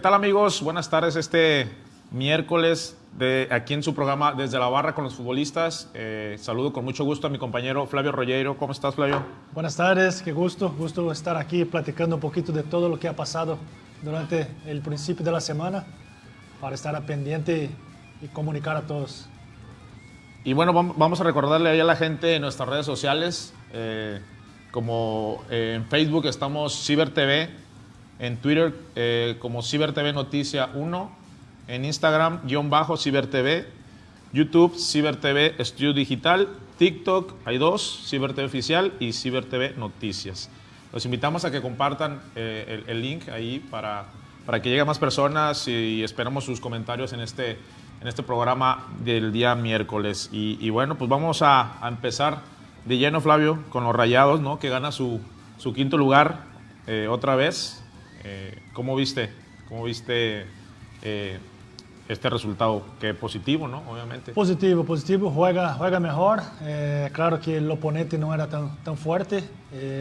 ¿Qué tal amigos? Buenas tardes este miércoles de aquí en su programa Desde la Barra con los futbolistas. Eh, saludo con mucho gusto a mi compañero Flavio Rollero. ¿Cómo estás Flavio? Buenas tardes, qué gusto, gusto estar aquí platicando un poquito de todo lo que ha pasado durante el principio de la semana para estar pendiente y comunicar a todos. Y bueno, vamos a recordarle ahí a la gente en nuestras redes sociales, eh, como en Facebook estamos Ciber TV, en Twitter eh, como Ciber TV Noticia 1, en Instagram guion bajo Ciber TV, YouTube Ciber TV Estudio Digital, TikTok hay dos, Ciber TV Oficial y Ciber TV Noticias. Los invitamos a que compartan eh, el, link ahí para, para que lleguen más personas y esperamos sus comentarios en este, en este programa del día miércoles. Y, bueno, pues vamos a, empezar de lleno, Flavio, con los Rayados, ¿no? que gana su, su quinto lugar eh, otra vez eh, ¿Cómo viste, cómo viste eh, este resultado? Que positivo, ¿no? Obviamente. Positivo, positivo. Juega, juega mejor. Eh, claro que el oponente no era tan, tan fuerte.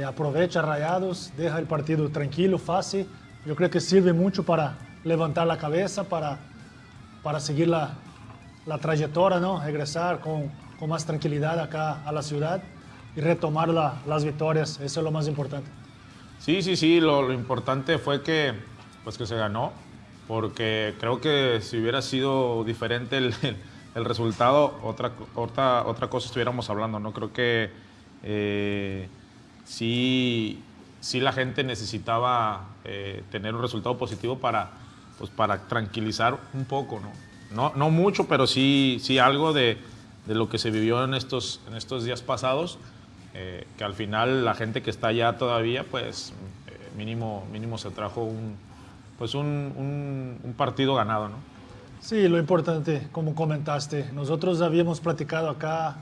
aprovecha Rayados, deja el partido tranquilo, fácil. Yo creo que sirve mucho para levantar la cabeza, para, para seguir la, la trayectoria, ¿no? Regresar con, con, más tranquilidad acá a la ciudad y retomar la, las victorias. Eso es lo más importante. Sí, sí, sí, lo, importante fue que, pues que se ganó, porque creo que si hubiera sido diferente el, resultado, otra, otra, otra cosa estuviéramos hablando, ¿no? Creo que eh, sí, sí la gente necesitaba eh, tener un resultado positivo para, pues para tranquilizar un poco, ¿no? No, no mucho, pero sí, sí algo de, de lo que se vivió en estos, en estos días pasados. Eh, que al final la gente que está allá todavía, pues eh, mínimo, mínimo se trajo un, pues un, un, partido ganado, ¿no? Sí, lo importante, como comentaste, nosotros habíamos platicado acá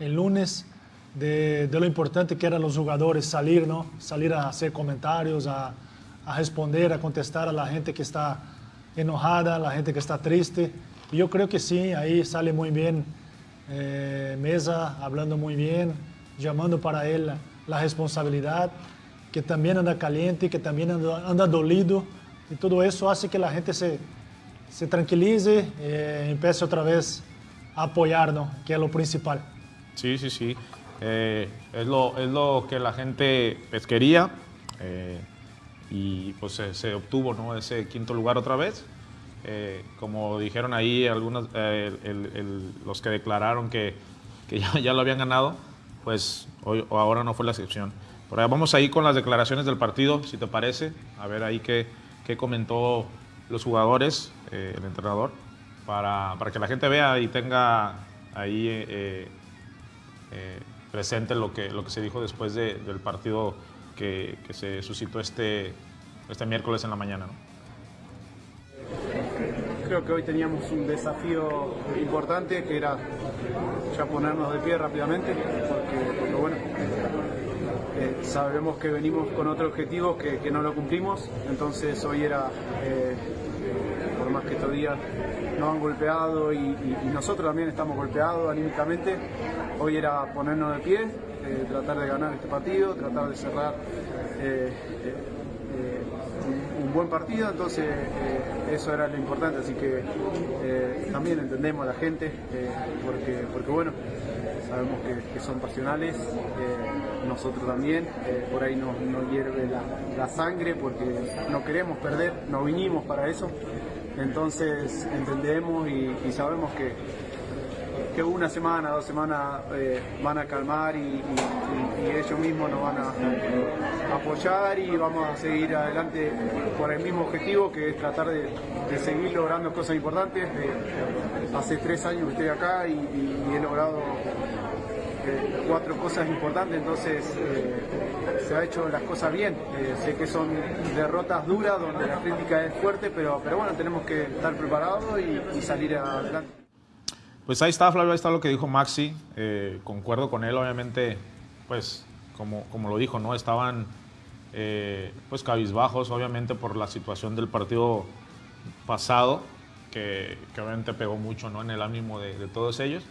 el lunes de, de, lo importante que eran los jugadores salir, ¿no? Salir a hacer comentarios, a, a, responder, a contestar a la gente que está enojada, a la gente que está triste. Y yo creo que sí, ahí sale muy bien eh, Mesa, hablando muy bien, llamando para él la, responsabilidad, que también anda caliente, que también anda, dolido, y todo eso hace que la gente se, se tranquilice eh, empiece otra vez a apoyarnos, que es lo principal. Sí, sí, sí. Eh, es, lo, es lo que la gente pues, quería eh, y pues se, obtuvo ¿no? ese quinto lugar otra vez. como dijeron ahí algunos, los que declararon que, que ya, ya, lo habían ganado, pues hoy o ahora no fue la excepción. Por ahí vamos ahí con las declaraciones del partido, si te parece, a ver ahí qué, qué comentó los jugadores, eh, el entrenador, para, para, que la gente vea y tenga ahí eh, eh, presente lo que, lo que se dijo después de, del partido que, se suscitó este, este miércoles en la mañana. Creo que hoy teníamos un desafío importante que era ya ponernos de pie rápidamente, porque, bueno, eh, sabemos que venimos con otro objetivo que, no lo cumplimos, entonces hoy era, eh, por más que estos días nos han golpeado y, nosotros también estamos golpeados anímicamente, hoy era ponernos de pie, eh, tratar de ganar este partido, tratar de cerrar un buen partido, entonces eh, eso era lo importante, así que eh, también entendemos a la gente, eh, porque, porque bueno, sabemos que, son pasionales, nosotros también, por ahí nos, hierve la, sangre porque no queremos perder, no vinimos para eso, entonces entendemos y sabemos que que una semana, dos semanas eh, van a calmar y, ellos mismos nos van a apoyar y vamos a seguir adelante por el mismo objetivo que es tratar de, seguir logrando cosas importantes. Eh, hace tres años que estoy acá y, he logrado eh, cuatro cosas importantes, entonces se ha hecho las cosas bien. sé que son derrotas duras donde la crítica es fuerte, pero, pero bueno, tenemos que estar preparados y salir adelante. Pues ahí está, Flavio, ahí está lo que dijo Maxi. Eh, concuerdo con él, obviamente, pues como, como lo dijo, ¿no? Estaban eh, pues cabizbajos, obviamente, por la situación del partido pasado, que, obviamente pegó mucho ¿no? en el ánimo de, todos ellos.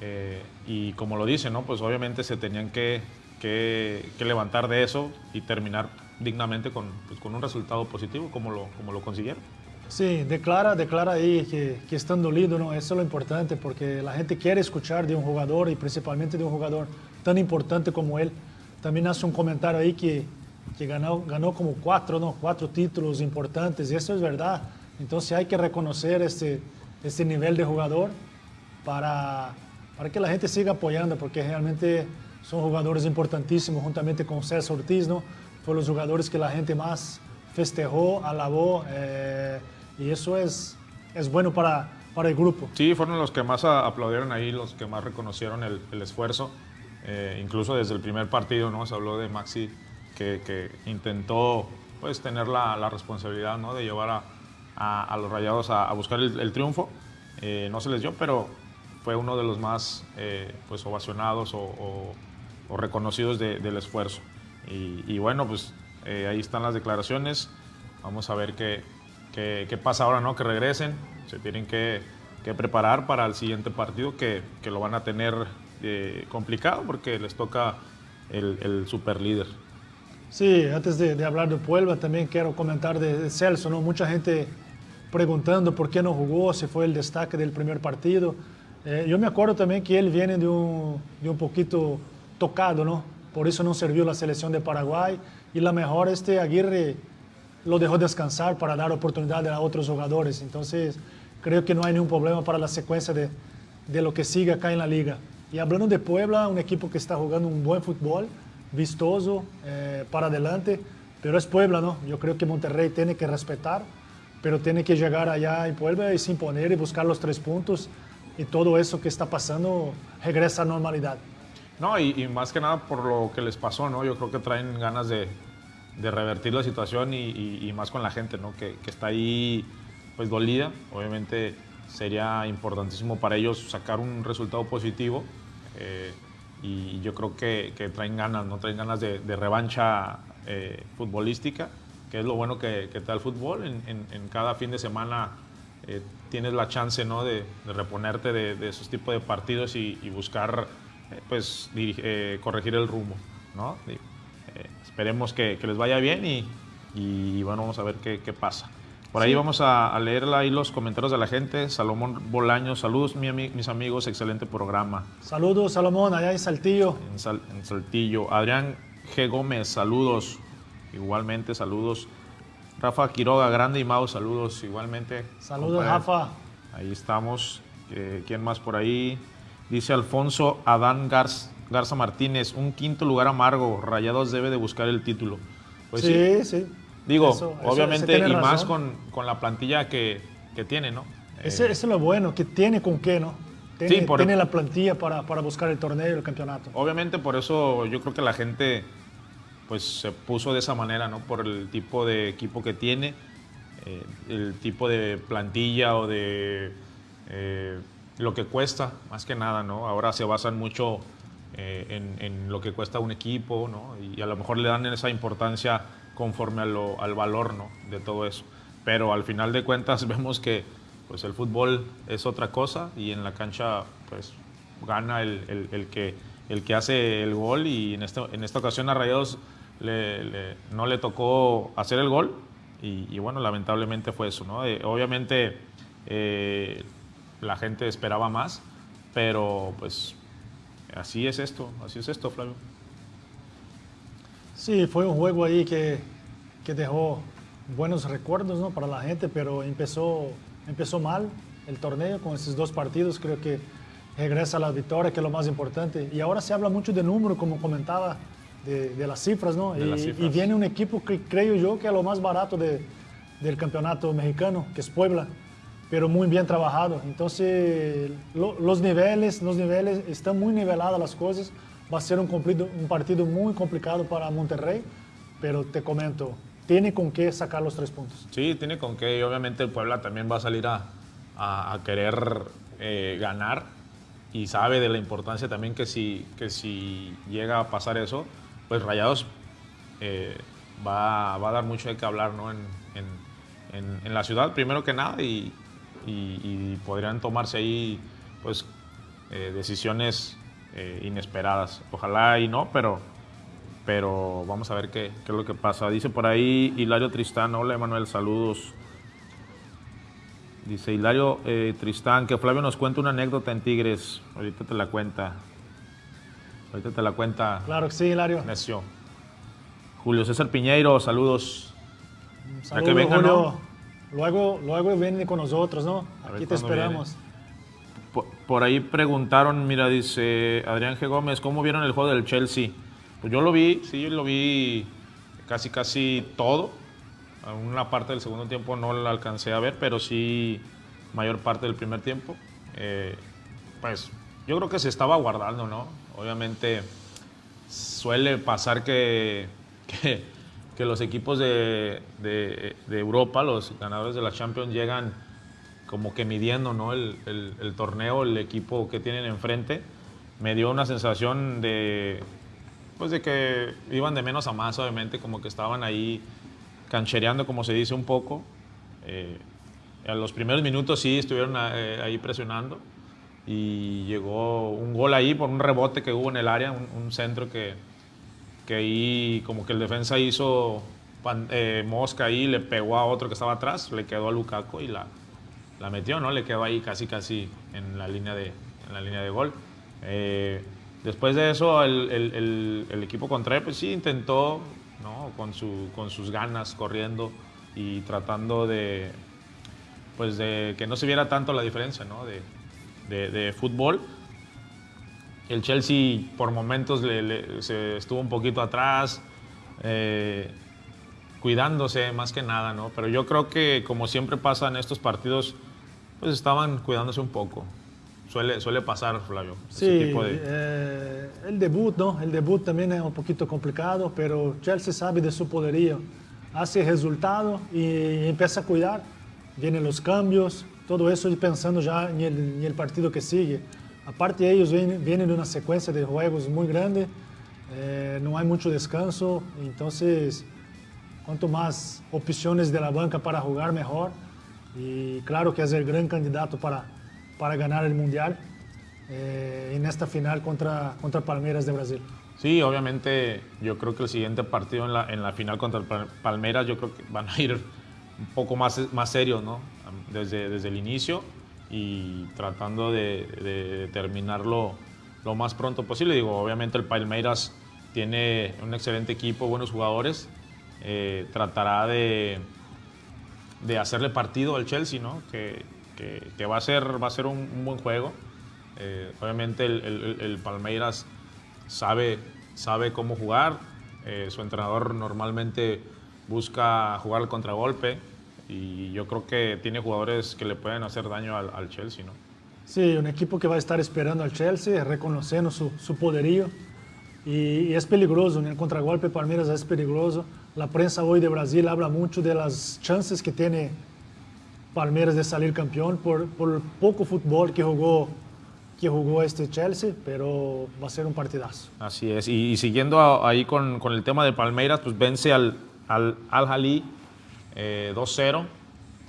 Eh, y como lo dice, ¿no? Pues obviamente se tenían que, que, levantar de eso y terminar dignamente con, pues, con un resultado positivo como lo, como lo consiguieron. Sí, declara, declara ahí que, que, están ¿no? Eso es lo importante porque la gente quiere escuchar de un jugador y principalmente de un jugador tan importante como él. También hace un comentario ahí que, que ganó, ganó como cuatro, ¿no? Cuatro títulos importantes y eso es verdad. Entonces hay que reconocer este, este nivel de jugador para, para que la gente siga apoyando porque realmente son jugadores importantísimos juntamente con César Ortiz, ¿no? Fueron los jugadores que la gente más festejó, alabó. Eh, y eso es, es bueno para, para el grupo. Sí, fueron los que más aplaudieron ahí, los que más reconocieron el, esfuerzo. Eh, incluso desde el primer partido, ¿no? Se habló de Maxi que, que intentó pues tener la, la responsabilidad ¿no? de llevar a, a, los rayados a, buscar el, triunfo. Eh, no se les dio, pero fue uno de los más eh, pues ovacionados o, o, reconocidos del esfuerzo. Y, y, bueno, pues ahí están las declaraciones. Vamos a ver qué, qué, pasa ahora, ¿no? Que regresen, se tienen que, preparar para el siguiente partido que, lo van a tener eh, complicado porque les toca el, el. Sí, antes de, hablar de Puebla también quiero comentar de, Celso, ¿no? Mucha gente preguntando por qué no jugó, si fue el destaque del primer partido. Eh, yo me acuerdo también que él viene de un, de un poquito tocado, ¿no? Por eso no sirvió la selección de Paraguay y la mejor este Aguirre lo dejó descansar para dar oportunidad a otros jugadores. Entonces, creo que no hay ningún problema para la secuencia de, de lo que sigue acá en la liga. Y hablando de Puebla, un equipo que está jugando un buen fútbol, vistoso, eh, para adelante, pero es Puebla, ¿no? Yo creo que Monterrey tiene que respetar, pero tiene que llegar allá en Puebla y se imponer y buscar los tres puntos y todo eso que está pasando regresa a normalidad. No, y, y más que nada por lo que les pasó, ¿no? Yo creo que traen ganas de, de revertir la situación y, más con la gente, ¿no? Que, está ahí pues dolida. Obviamente sería importantísimo para ellos sacar un resultado positivo eh, y yo creo que, traen ganas, ¿no? Traen ganas de, revancha eh, futbolística, que es lo bueno que, te da el fútbol. En, cada fin de semana eh, tienes la chance, ¿no? De, reponerte de, esos tipos de partidos y, buscar, pues, corregir el rumbo, ¿no? Esperemos que, les vaya bien y, bueno, vamos a ver qué, pasa. Por ahí vamos a, leer ahí los comentarios de la gente. Salomón Bolaño, saludos mis amigos, excelente programa. Saludos Salomón, allá en Saltillo. En, Saltillo. Adrián G. Gómez, saludos. Igualmente, saludos. Rafa Quiroga, Grande y Mau, saludos igualmente. Saludos, Rafa. Ahí estamos. Eh, ¿Quién más por ahí? Dice Alfonso Adán Garza. Garza Martínez, un quinto lugar amargo, Rayados debe de buscar el título. Pues sí, sí. Digo, obviamente, y más con, la plantilla que, tiene, ¿no? Ese, es lo bueno, que tiene con qué, ¿no? Tiene, tiene la plantilla para, buscar el torneo y el campeonato. Obviamente, por eso yo creo que la gente pues se puso de esa manera, ¿no? Por el tipo de equipo que tiene, eh, el tipo de plantilla o de eh, lo que cuesta, más que nada, ¿no? Ahora se basan mucho eh, en, lo que cuesta un equipo, ¿no? Y a lo mejor le dan esa importancia conforme al valor, ¿no? De todo eso. Pero al final de cuentas vemos que pues el fútbol es otra cosa y en la cancha pues gana el, el, que, el que hace el gol y en, este, en esta ocasión a Rayados le, no le tocó hacer el gol y, bueno, lamentablemente fue eso, ¿no? Eh, obviamente eh, la gente esperaba más, pero pues así es esto, así es esto, Flavio. Sí, fue un juego ahí que, que dejó buenos recuerdos ¿no? para la gente, pero empezó, empezó mal el torneo con esos dos partidos. Creo que regresa la victoria, que es lo más importante. Y ahora se habla mucho de número, como comentaba, de, de las cifras, ¿no? Y, y, viene un equipo que creo yo que es lo más barato de, del campeonato mexicano, que es Puebla pero muy bien trabajado. Entonces, los niveles, los niveles están muy niveladas las cosas. Va a ser un, un partido muy complicado para Monterrey, pero te comento, tiene con qué sacar los tres puntos. Sí, tiene con qué. Y obviamente el Puebla también va a salir a, a, querer eh, ganar y sabe de la importancia también que si, que si llega a pasar eso, pues Rayados eh, va, va, a dar mucho de qué hablar ¿no? en, en, en la ciudad, primero que nada, y, y, podrían tomarse ahí pues, eh, decisiones eh, inesperadas. Ojalá y no, pero pero vamos a ver qué, qué, es lo que pasa. Dice por ahí Hilario Tristán, hola Emanuel, saludos. Dice Hilario eh, Tristán, que Flavio nos cuenta una anécdota en Tigres. Ahorita te la cuenta. Ahorita te la cuenta. Claro que sí, Hilario. Necio. Julio César Piñeiro, saludos. Saludos, que venga, Julio. ¿no? Luego, luego viene con nosotros, ¿no? Aquí te esperamos. Por, por, ahí preguntaron, mira, dice Adrián G. Gómez, ¿cómo vieron el juego del Chelsea? Pues yo lo vi, sí, yo lo vi casi, casi todo. Una parte del segundo tiempo no la alcancé a ver, pero sí mayor parte del primer tiempo. Eh, pues yo creo que se estaba guardando, ¿no? Obviamente suele pasar que, que, que los equipos de, de, de, Europa, los ganadores de la Champions, llegan como que midiendo ¿no? el, el, el torneo, el equipo que tienen enfrente. Me dio una sensación de, pues de que iban de menos a más, obviamente, como que estaban ahí canchereando, como se dice un poco. Eh, a los primeros minutos sí estuvieron eh, ahí presionando y llegó un gol ahí por un rebote que hubo en el área, un, un centro que, que ahí como que el defensa hizo pan, eh, mosca ahí, le pegó a otro que estaba atrás, le quedó a Lukaku y la, la metió, ¿no? Le quedó ahí casi casi en la línea de, en la línea de gol. Eh, después de eso el, el, el, el, equipo contrario pues sí intentó, ¿no? Con, su, con sus ganas, corriendo y tratando de, pues de que no se viera tanto la diferencia, ¿no? De, de, de fútbol. El Chelsea por momentos le, le, se estuvo un poquito atrás, eh, cuidándose más que nada, ¿no? Pero yo creo que como siempre pasa en estos partidos, pues estaban cuidándose un poco. Suele, suele pasar, Flavio. Sí, tipo de... eh, el debut, ¿no? El debut también es un poquito complicado, pero Chelsea sabe de su poderío. Hace resultado y empieza a cuidar. Vienen los cambios, todo eso y pensando ya en el, en el partido que sigue. Aparte, ellos vienen, de una secuencia de juegos muy grande, eh, no hay mucho descanso, entonces, cuanto más opciones de la banca para jugar, mejor. Y claro que es el gran candidato para, para ganar el Mundial eh, en esta final contra, contra Palmeiras de Brasil. Sí, obviamente yo creo que el siguiente partido en la, en la final contra Palmeiras, yo creo que van a ir un poco más, más serios, ¿no? Desde, desde el inicio y tratando de, de, terminarlo lo más pronto posible. Digo, obviamente el Palmeiras tiene un excelente equipo, buenos jugadores. Eh, tratará de, de, hacerle partido al Chelsea, ¿no? Que, que, va a ser, va a ser un, buen juego. Eh, obviamente el, el, el, Palmeiras sabe, sabe cómo jugar. Eh, su entrenador normalmente busca jugar al contragolpe y yo creo que tiene jugadores que le pueden hacer daño al, al, Chelsea, ¿no? Sí, un equipo que va a estar esperando al Chelsea, reconociendo su, su poderío y, y, es peligroso, en el contragolpe Palmeiras es peligroso. La prensa hoy de Brasil habla mucho de las chances que tiene Palmeiras de salir campeón por, por el poco fútbol que jugó que jugó este Chelsea, pero va a ser un partidazo. Así es, y, y siguiendo ahí con, con, el tema de Palmeiras, pues vence al Al, al Jalí eh, 2-0.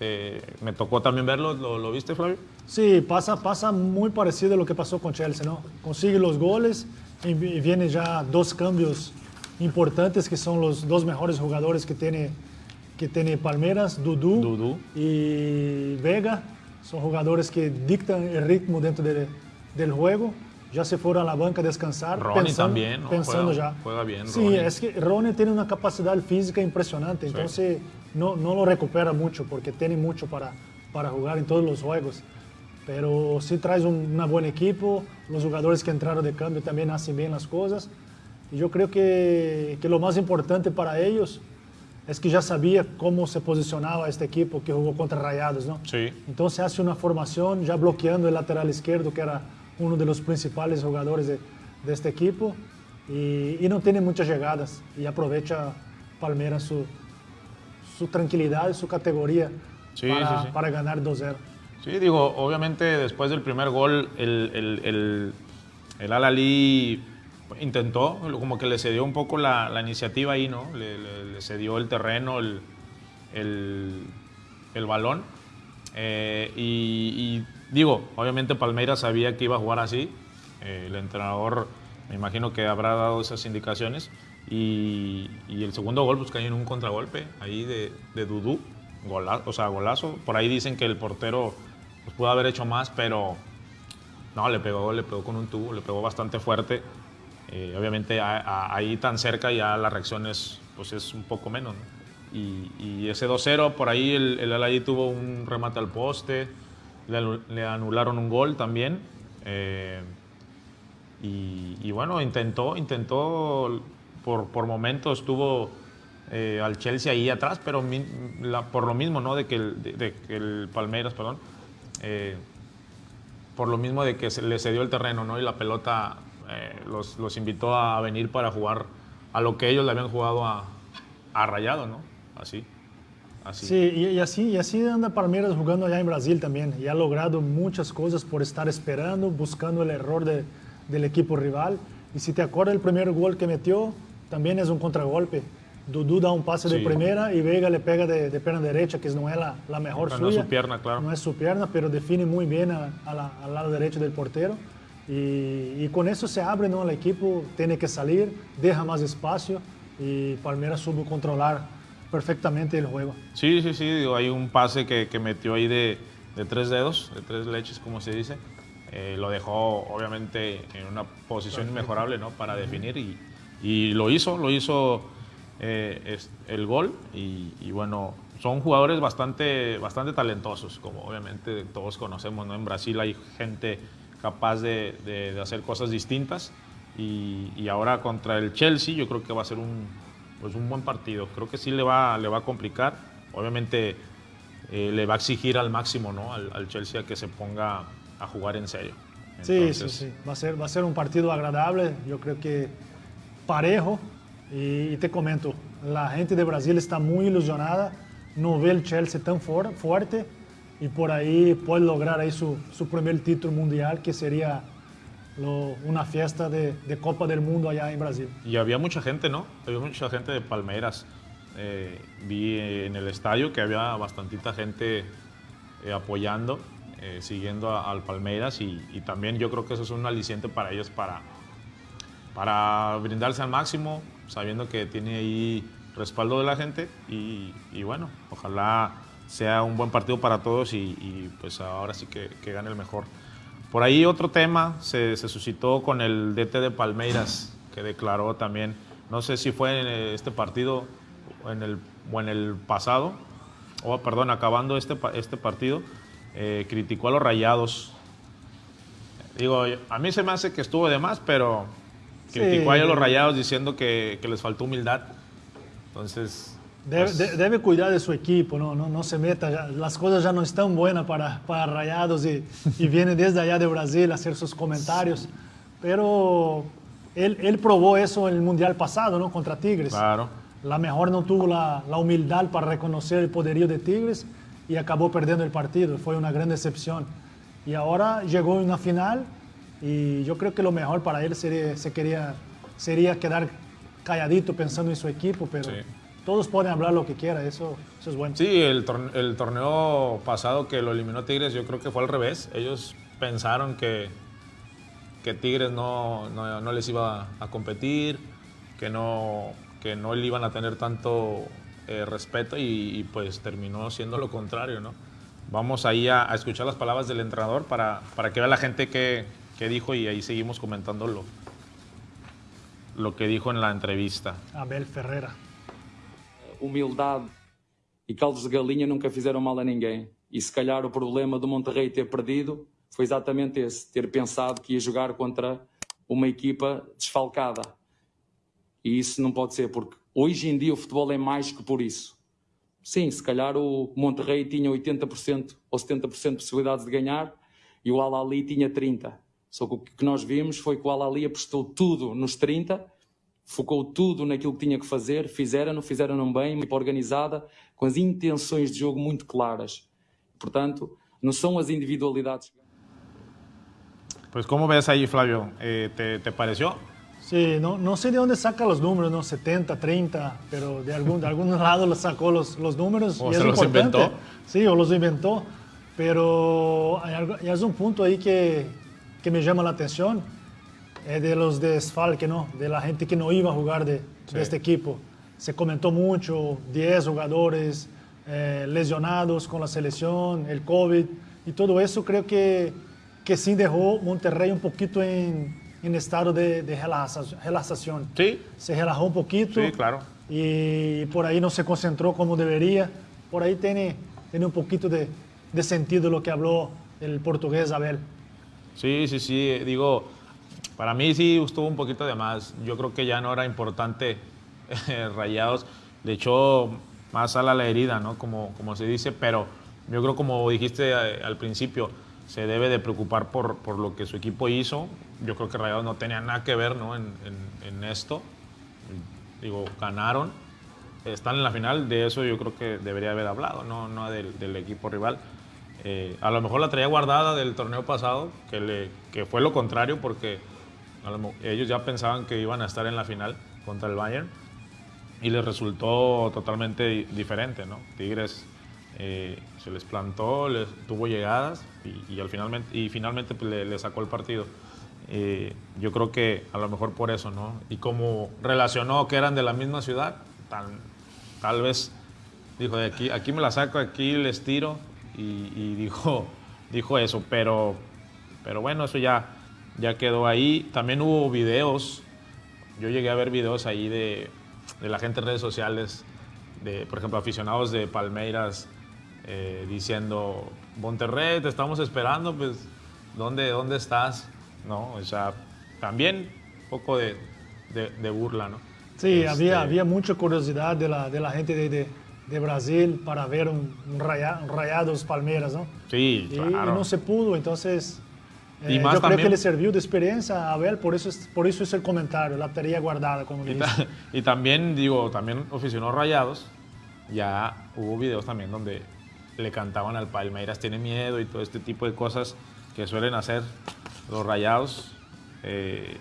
Eh, me tocó también verlo, ¿Lo, ¿Lo, viste, Flavio? Sí, pasa, pasa muy parecido a lo que pasó con Chelsea, ¿no? Consigue los goles y, y vienen ya dos cambios importantes que son los dos mejores jugadores que tiene, que tiene Palmeiras, Dudu, Dudu, y Vega. Son jugadores que dictan el ritmo dentro de, del juego. Ya se fueron a la banca a descansar. Ronnie pensando, también, ¿no? pensando juega, ya. Juega bien. Sí, Ronnie. es que Ronnie tiene una capacidad física impresionante, entonces sí. No, no lo recupera mucho porque tiene mucho para, para jugar en todos los juegos. Pero sí traes un una buen equipo, los jugadores que entraron de cambio también hacen bien las cosas. Y yo creo que, que lo más importante para ellos es que ya sabía cómo se posicionaba este equipo que jugó contra Rayados, ¿no? Sí. Entonces hace una formación ya bloqueando el lateral izquierdo, que era uno de los principales jugadores de, de este equipo, y, y, no tiene muchas llegadas, y aprovecha Palmeiras su, su tranquilidad, su categoría sí, para, sí, sí. para, ganar 2-0. Sí, digo, obviamente después del primer gol, el, el, el, el Al-Ali intentó, como que le cedió un poco la, la iniciativa ahí, ¿no? Le, le, le, cedió el terreno, el, el, el balón. Eh, y, y, digo, obviamente Palmeiras sabía que iba a jugar así. Eh, el entrenador me imagino que habrá dado esas indicaciones. Y, el segundo gol pues cayó en un contragolpe ahí de, de Dudú, o sea, golazo. Por ahí dicen que el portero pues, pudo haber hecho más, pero no, le pegó, le pegó con un tubo, le pegó bastante fuerte. Eh, obviamente ahí tan cerca ya la reacción es, pues es un poco menos. Y, ese 2-0, por ahí el, el tuvo un remate al poste, le, anularon un gol también. Eh, y, bueno, intentó, intentó, por, por momentos tuvo eh, al Chelsea ahí atrás, pero por lo mismo, ¿no? De que el, de, que el Palmeiras, perdón, por lo mismo de que se le cedió el terreno, ¿no? Y la pelota eh, los, los, invitó a venir para jugar a lo que ellos le habían jugado a, a Rayado, ¿no? Así. Así. Sí, y, así, y así anda Palmeiras jugando allá en Brasil también. Y ha logrado muchas cosas por estar esperando, buscando el error de, del equipo rival. Y si te acuerdas, el primer gol que metió también es un contragolpe. Dudu da un pase de primera y Vega le pega de, de pierna derecha, que no es la, la mejor suya. No es su pierna, claro. No es su pierna, pero define muy bien a, al lado derecho del portero. Y, con eso se abre, ¿no? El equipo tiene que salir, deja más espacio y Palmeiras supo controlar perfectamente el juego. Sí, sí, sí, hay un pase que, que metió ahí de, de, tres dedos, de tres leches, como se dice. Eh, lo dejó obviamente en una posición inmejorable ¿no? para definir y, y, lo hizo, lo hizo eh, el gol y, y, bueno, son jugadores bastante, bastante talentosos, como obviamente todos conocemos, ¿no? En Brasil hay gente capaz de, hacer cosas distintas. Y, ahora contra el Chelsea yo creo que va a ser un, pues un buen partido. Creo que sí le va, le va a complicar. Obviamente eh, le va a exigir al máximo ¿no? al, Chelsea que se ponga a jugar en serio. sí, sí, sí. Va a, ser, va a ser un partido agradable. Yo creo que parejo. Y, te comento, la gente de Brasil está muy ilusionada. No ve el Chelsea tan fuerte y por ahí puede lograr ahí su, su primer título mundial, que sería lo, una fiesta de, de, Copa del Mundo allá en Brasil. Y había mucha gente, ¿no? Había mucha gente de Palmeiras. Eh, vi en el estadio que había bastantita gente eh, apoyando, eh, siguiendo al Palmeiras y, y, también yo creo que eso es un aliciente para ellos para, para brindarse al máximo, sabiendo que tiene ahí respaldo de la gente y, bueno, ojalá sea un buen partido para todos y, pues ahora sí que, gane el mejor. Por ahí otro tema se, suscitó con el DT de Palmeiras, que declaró también, no sé si fue en este partido en el, o en el pasado, o perdón, acabando este, este partido, eh, criticó a los rayados. Digo, a mí se me hace que estuvo de más, pero criticó a los rayados diciendo que, que les faltó humildad. Entonces, Debe, cuidar de su equipo, no, no, no se meta, las cosas ya no están buenas para, para Rayados y, y, viene desde allá de Brasil a hacer sus comentarios. Pero él, él, probó eso en el Mundial pasado, ¿no? Contra Tigres. Claro. La mejor no tuvo la, la humildad para reconocer el poderío de Tigres y acabó perdiendo el partido. Fue una gran decepción. Y ahora llegó a una final y yo creo que lo mejor para él sería, se quería, sería quedar calladito pensando en su equipo, pero todos pueden hablar lo que quieran, eso, eso es bueno. Sí, el, torneo, pasado que lo eliminó Tigres, yo creo que fue al revés. Ellos pensaron que, que Tigres no, no, les iba a competir, que no, que no le iban a tener tanto eh, respeto y, pues terminó siendo lo contrario, ¿no? Vamos ahí a, escuchar las palabras del entrenador para, para que vea la gente qué, dijo y ahí seguimos comentando lo, lo que dijo en la entrevista. Abel Ferreira. humildade e caldos de galinha nunca fizeram mal a ninguém. E se calhar o problema do Monterrey ter perdido foi exatamente esse, ter pensado que ia jogar contra uma equipa desfalcada. E isso não pode ser, porque hoje em dia o futebol é mais que por isso. Sim, se calhar o Monterrey tinha 80% ou 70% de possibilidades de ganhar e o Al-Ali tinha 30%. Só que o que nós vimos foi que o Al-Ali apostou tudo nos 30% focou tudo naquilo que tinha que fazer, fizeram-no, fizeram-no bem, uma organizada, com as intenções de jogo muito claras. Portanto, não são as individualidades. Pues como ves aí, Flávio? Eh, te, te pareció? Sí, no, no sé de dónde saca los números, ¿no? 70, 30, pero de algún, de algún lado los sacó los, los números. O y se es los importante. inventó. Sí, o los inventó. Pero hay, algo, hay un punto ahí que, que me llama la atención es de los desfalques, ¿no? De la gente que no iba a jugar de, de este equipo. Se comentó mucho, 10 jugadores eh, lesionados con la selección, el COVID y todo eso creo que, que sí dejó Monterrey un poquito en, en estado de, de relajación. Sí. Se relajó un poquito. Sí, claro. Y por ahí no se concentró como debería. Por ahí tiene, tiene un poquito de, de sentido lo que habló el portugués Abel. Sí, sí, sí. Digo, para mí sí estuvo un poquito de más. Yo creo que ya no era importante eh, Rayados. Le echó más a la herida, ¿no? Como, como se dice, pero yo creo como dijiste eh, al principio, se debe de preocupar por, por, lo que su equipo hizo. Yo creo que Rayados no tenía nada que ver ¿no? en, esto. Digo, ganaron, están en la final, de eso yo creo que debería haber hablado, no, no del, del equipo rival. Eh, a lo mejor la traía guardada del torneo pasado, que, le, que fue lo contrario porque lo, ellos ya pensaban que iban a estar en la final contra el Bayern y les resultó totalmente diferente, ¿no? Tigres eh, se les plantó, les, tuvo llegadas y, y, al finalmente, y finalmente pues, le, le, sacó el partido. Eh, yo creo que a lo mejor por eso, ¿no? Y como relacionó que eran de la misma ciudad, tal, tal vez dijo, de aquí, aquí me la saco, aquí les tiro y, y dijo, dijo eso, pero, pero bueno, eso ya, ya quedó ahí. También hubo videos, yo llegué a ver videos ahí de, de la gente en redes sociales, de, por ejemplo, aficionados de Palmeiras eh, diciendo, Monterrey, te estamos esperando, pues, ¿dónde, dónde estás? ¿No? O sea, también un poco de, de, de burla, ¿no? Sí, este... había, había mucha curiosidad de la, de la gente de, de, Brasil para ver un, un, raya, un Rayados Palmeiras, ¿no? Sí, y, claro. y no se pudo, entonces... Y eh, más yo también, creo que le sirvió de experiencia a Abel, por eso, es, por eso es el comentario, la tarea guardada, como y, ta, y también, digo, también aficionó Rayados, ya hubo videos también donde le cantaban al Palmeiras, tiene miedo y todo este tipo de cosas que suelen hacer los Rayados. Eh,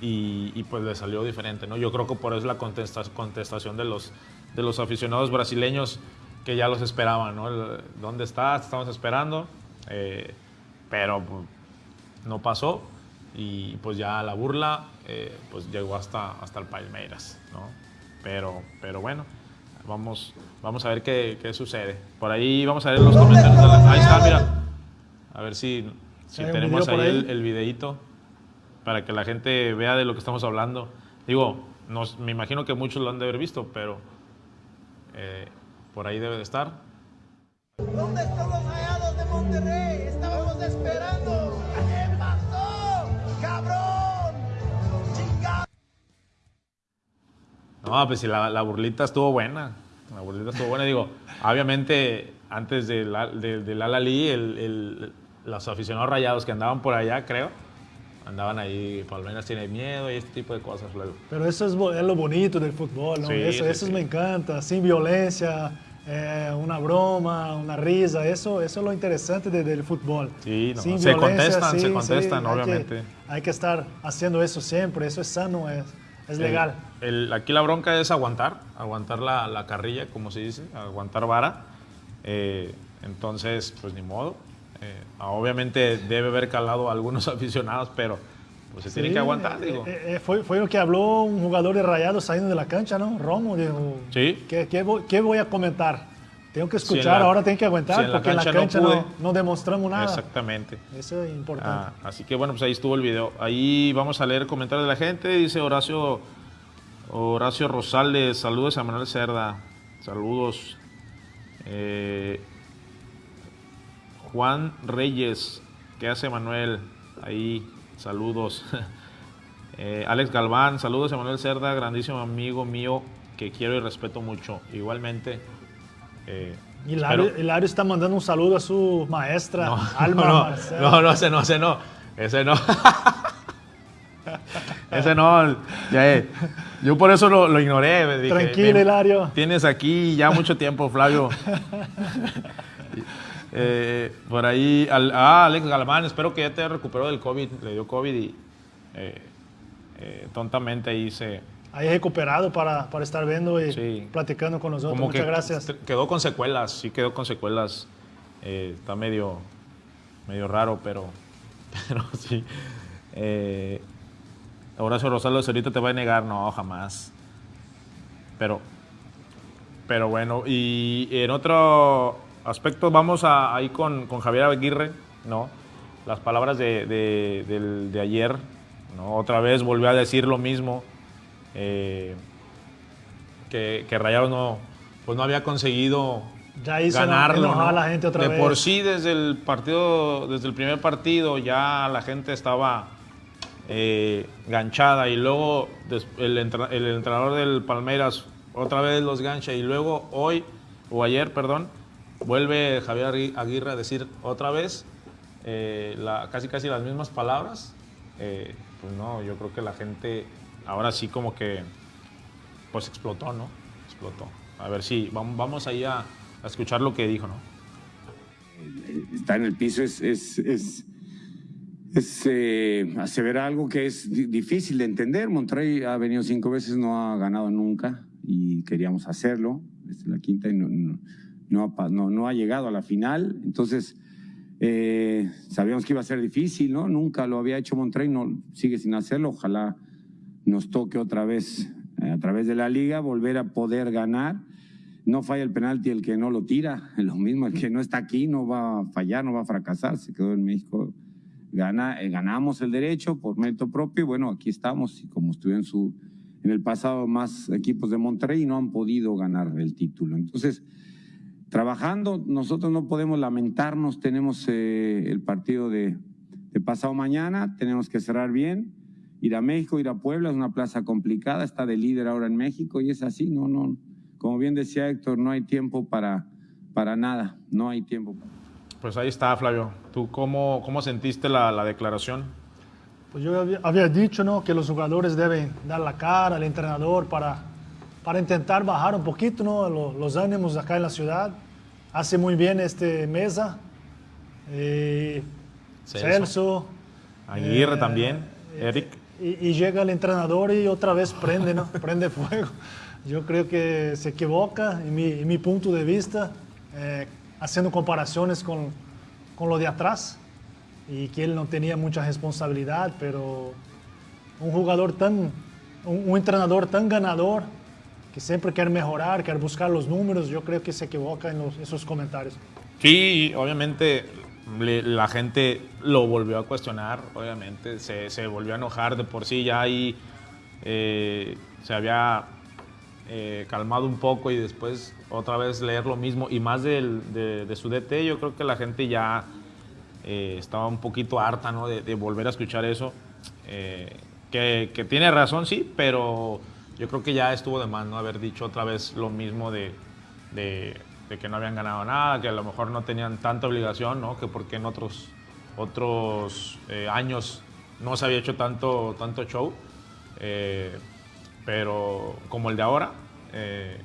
y, y, pues le salió diferente, ¿no? Yo creo que por eso la contesta, contestación de los, de los aficionados brasileños que ya los esperaban, ¿no? El, ¿Dónde estás? Estamos esperando. Eh, pero pues, no pasó y pues ya la burla eh, pues llegó hasta, hasta el Palmeiras, ¿no? Pero, pero bueno, vamos, vamos a ver qué, qué sucede. Por ahí vamos a ver los comentarios. La, ahí está, mira. A ver si, si tenemos ahí, ahí, El, el videito para que la gente vea de lo que estamos hablando. Digo, nos, me imagino que muchos lo han de haber visto, pero eh, por ahí debe de estar. ¿Dónde están los rayados de Monterrey? Estábamos esperando. ¿Qué pasó? ¡Cabrón! ¡Chingado! No, pues si la, la, burlita estuvo buena. La burlita estuvo buena. Digo, obviamente, antes del de, de, Alalí, el, el, los aficionados rayados que andaban por allá, creo, andaban ahí, Palmeiras tiene miedo y este tipo de cosas luego. Pero eso es, es lo bonito del fútbol, ¿no? Sí, eso sí, eso sí. me encanta, sin violencia, eh, una broma, una risa, eso, eso es lo interesante de, del fútbol. Sí, no, sin se contestan, sí, se contestan, sí, obviamente. Hay que, hay que, estar haciendo eso siempre, eso es sano, es, es legal. El, el, aquí la bronca es aguantar, aguantar la, la, carrilla, como se dice, aguantar vara. Eh, entonces, pues ni modo. Eh, obviamente debe haber calado a algunos aficionados, pero pues se sí, tiene que aguantar, digo. Eh, eh, fue, fue, lo que habló un jugador de Rayados saliendo de la cancha, ¿no? Romo dijo, sí. ¿qué, qué, voy, ¿qué, voy, a comentar? Tengo que escuchar, si la, ahora tengo que aguantar, si en porque en la cancha no, no, no, demostramos nada. Exactamente. Eso es importante. Ah, así que bueno, pues ahí estuvo el video. Ahí vamos a leer comentarios de la gente. Dice Horacio, Horacio Rosales, saludos a Manuel Cerda, saludos. Eh, Juan Reyes, ¿qué hace Manuel? Ahí, saludos. eh, Alex Galván, saludos a Manuel Cerda, grandísimo amigo mío que quiero y respeto mucho. Igualmente. Eh, Hilario, está mandando un saludo a su maestra, no, Alma no, Marcelo. No, no, ese no, ese no. Ese no. ese no. Ya, eh. Yo por eso lo, lo ignoré. Dije, Tranquilo, Hilario. Tienes aquí ya mucho tiempo, Flavio. Eh, por ahí, al, ah, Alex Galván, espero que ya te recuperó del COVID, le dio COVID y eh, eh, tontamente ahí se... Ahí recuperado para, para estar viendo y sí. platicando con nosotros. Como Muchas que gracias. Quedó con secuelas, sí quedó con secuelas. Eh, está medio, medio raro, pero, pero sí. Horacio Rosales ahorita te va a negar, no, jamás. Pero, pero bueno, y en otro aspecto vamos a, ahí con, con Javier Aguirre, ¿no? Las palabras de, de, ayer, ¿no? Otra vez volvió a decir lo mismo, eh, que, que Rayados no, pues no había conseguido Ya hizo ganarlo. enojar a ¿no? la gente otra de vez. por sí, desde el partido, desde el primer partido, ya la gente estaba eh, ganchada y luego el entrenador del Palmeiras otra vez los gancha y luego hoy, o ayer, perdón, vuelve Javier Agui- Aguirre a decir otra vez eh, la- casi casi las mismas palabras. Eh, pues no, yo creo que la gente ahora sí como que pues explotó, ¿no? Explotó. A ver si vamos, vamos ahí a, a escuchar lo que dijo, ¿no? estar en el piso es, es, es, es, eh, aseverar algo que es di- difícil de entender. Monterrey ha venido cinco veces, no ha ganado nunca y queríamos hacerlo. Es la quinta y no, no, no no- no ha llegado a la final. Entonces, eh, sabíamos que iba a ser difícil, ¿no? Nunca lo había hecho Monterrey, no, sigue sin hacerlo. Ojalá nos toque otra vez eh, a través de la liga volver a poder ganar. No falla el penalti el que no lo tira, lo mismo, el que no está aquí no va a fallar, no va a fracasar, se quedó en México. Gana, eh, ganamos el derecho por mérito propio y bueno, aquí estamos y como estuvieron su, en el pasado más equipos de Monterrey no han podido ganar el título. Entonces, trabajando, nosotros no podemos lamentarnos, tenemos eh, el partido de, de pasado mañana, tenemos que cerrar bien, ir a México, ir a Puebla, es una plaza complicada, está de líder ahora en México y es así, no, no, como bien decía Héctor, no hay tiempo para, para nada, no hay tiempo. Pues ahí está, Flavio. ¿Tú cómo, cómo sentiste la, la declaración? Pues yo había, había dicho ¿no? que los jugadores deben dar la cara al entrenador para, para intentar bajar un poquito ¿no? lo- los ánimos acá en la ciudad. Hace muy bien este Mesa, eh, Celso. Celso. Aguirre eh, también, eh, Eric. Y, y llega el entrenador y otra vez prende, ¿no? prende fuego. Yo creo que se equivoca, en mi, en mi punto de vista, eh, haciendo comparaciones con, con lo de atrás y que él no tenía mucha responsabilidad, pero un jugador tan, un, un entrenador tan ganador que siempre quiere mejorar, quiere buscar los números, yo creo que se equivoca en los- esos comentarios. Sí, obviamente la gente lo volvió a cuestionar, obviamente se, se volvió a enojar de por sí, ya ahí eh, se había eh, calmado un poco y después otra vez leer lo mismo y más del- de, de su DT, yo creo que la gente ya eh, estaba un poquito harta ¿no? de, de volver a escuchar eso, eh, que, que tiene razón, sí, pero yo creo que ya estuvo de más no haber dicho otra vez lo mismo de, de- que no habían ganado nada, que a lo mejor no tenían tanta obligación, ¿no? que porque en otros, otros eh, años no se había hecho tanto, tanto show, eh, pero como el de ahora. eh,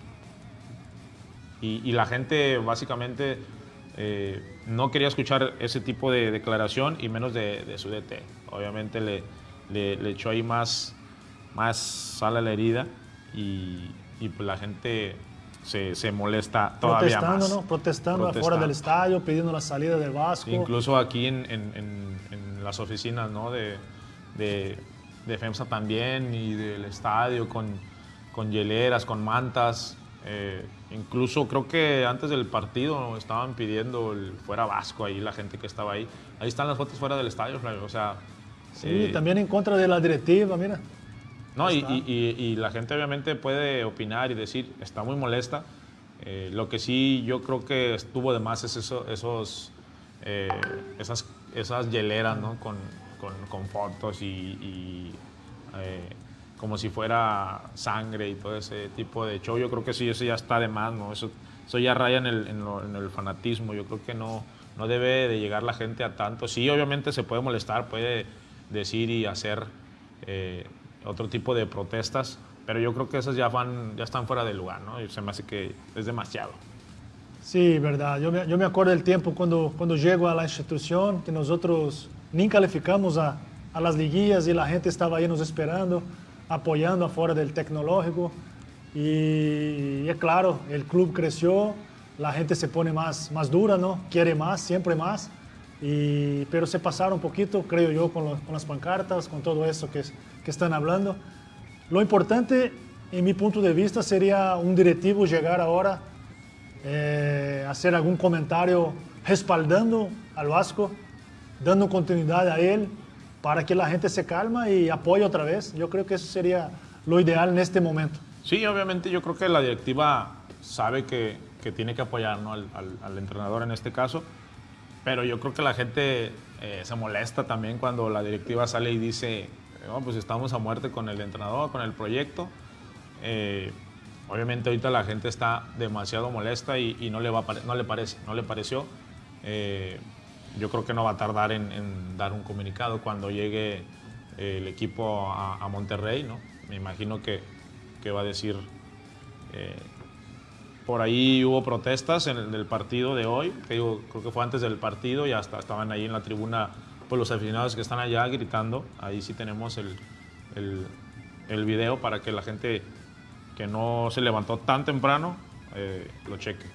y, la gente básicamente eh, no quería escuchar ese tipo de declaración y menos de, su DT. Obviamente le, le echó ahí más, más sal a la herida y, y pues la gente se, se molesta todavía Protestando, más. ¿no? Protestando afuera Protestando. del estadio, pidiendo la salida del Vasco. Incluso aquí en, en- en- en las oficinas ¿no? de, de, de FEMSA también y del estadio con, con hieleras, con mantas. Eh, incluso creo que antes del partido estaban pidiendo el fuera Vasco ahí, la gente que estaba ahí. Ahí están las fotos fuera del estadio, Flavio. O sea, Sí, eh, también en contra de la directiva, mira. No, y, y- y- y la gente obviamente puede opinar y decir, está muy molesta. Eh, lo que sí yo creo que estuvo de más es eso, esos, eh, esas, esas hieleras, ¿no? Con, con- con fotos y, y, eh, como si fuera sangre y todo ese tipo de show. Yo creo que sí, eso ya está de más, ¿no? Eso, eso ya raya en el, en lo- en el fanatismo. Yo creo que no, no debe de llegar la gente a tanto. Sí, obviamente se puede molestar, puede decir y hacer eh, otro tipo de protestas, pero yo creo que esas ya van, ya están fuera de lugar, ¿no? Y se me hace que es demasiado. Sí, verdad. Yo me, yo me acuerdo del tiempo cuando, cuando llego a la institución, que nosotros ni calificamos a, a las liguillas y la gente estaba ahí nos esperando, apoyando afuera del tecnológico. Y, es claro, el club creció, la gente se pone más, más dura, ¿no? Quiere más, siempre más. Y, pero se pasaron un poquito, creo yo, con, lo- con las pancartas, con todo eso que, que están hablando. Lo importante, en mi punto de vista, sería un directivo llegar ahora, eh, hacer algún comentario respaldando al Vasco, dando continuidad a él, para que la gente se calma y apoye otra vez. Yo creo que eso sería lo ideal en este momento. Sí, obviamente yo creo que la directiva sabe que, que tiene que apoyar ¿no? al, al- al entrenador en este caso, pero yo creo que la gente eh, se molesta también cuando la directiva sale y dice, "No, pues estamos a muerte con el entrenador, con el proyecto. Eh, obviamente ahorita la gente está demasiado molesta y, no, le va no le parece, no le pareció. Eh, yo creo que no va a tardar en, en dar un comunicado cuando llegue eh, el equipo a, a Monterrey, ¿no? Me imagino que, que va a decir... por ahí hubo protestas en el partido de hoy, que digo, creo que fue antes del partido y hasta estaban ahí en la tribuna pues, los aficionados que están allá gritando. Ahí sí tenemos el video para que la gente que no se levantó tan temprano eh, lo cheque.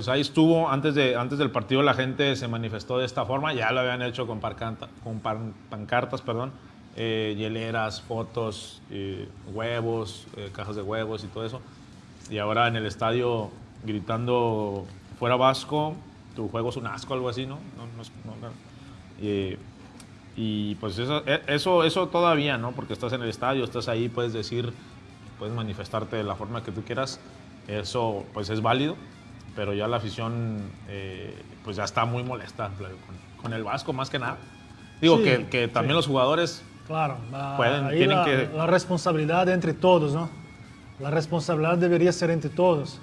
Pues ahí estuvo, antes, de, antes del partido la gente se manifestó de esta forma, ya lo habían hecho con, parcanta- con pan- pancartas, perdón, eh, hieleras, fotos, eh, huevos, eh, cajas de huevos y todo eso. Y ahora en el estadio gritando, fuera Vasco, tu juego es un asco, algo así, ¿no? no, no no. Y, y, pues eso, e- eso, eso todavía, ¿no? Porque estás en el estadio, estás ahí, puedes decir, puedes manifestarte de la forma que tú quieras, eso pues es válido, pero ya la afición eh, pues ya está muy molesta Flavio, con, con el Vasco más que nada. Digo Sí, que, que también sí. los jugadores Claro, la, Pueden- tienen la, que- la responsabilidad entre todos, ¿no? La responsabilidad debería ser entre todos.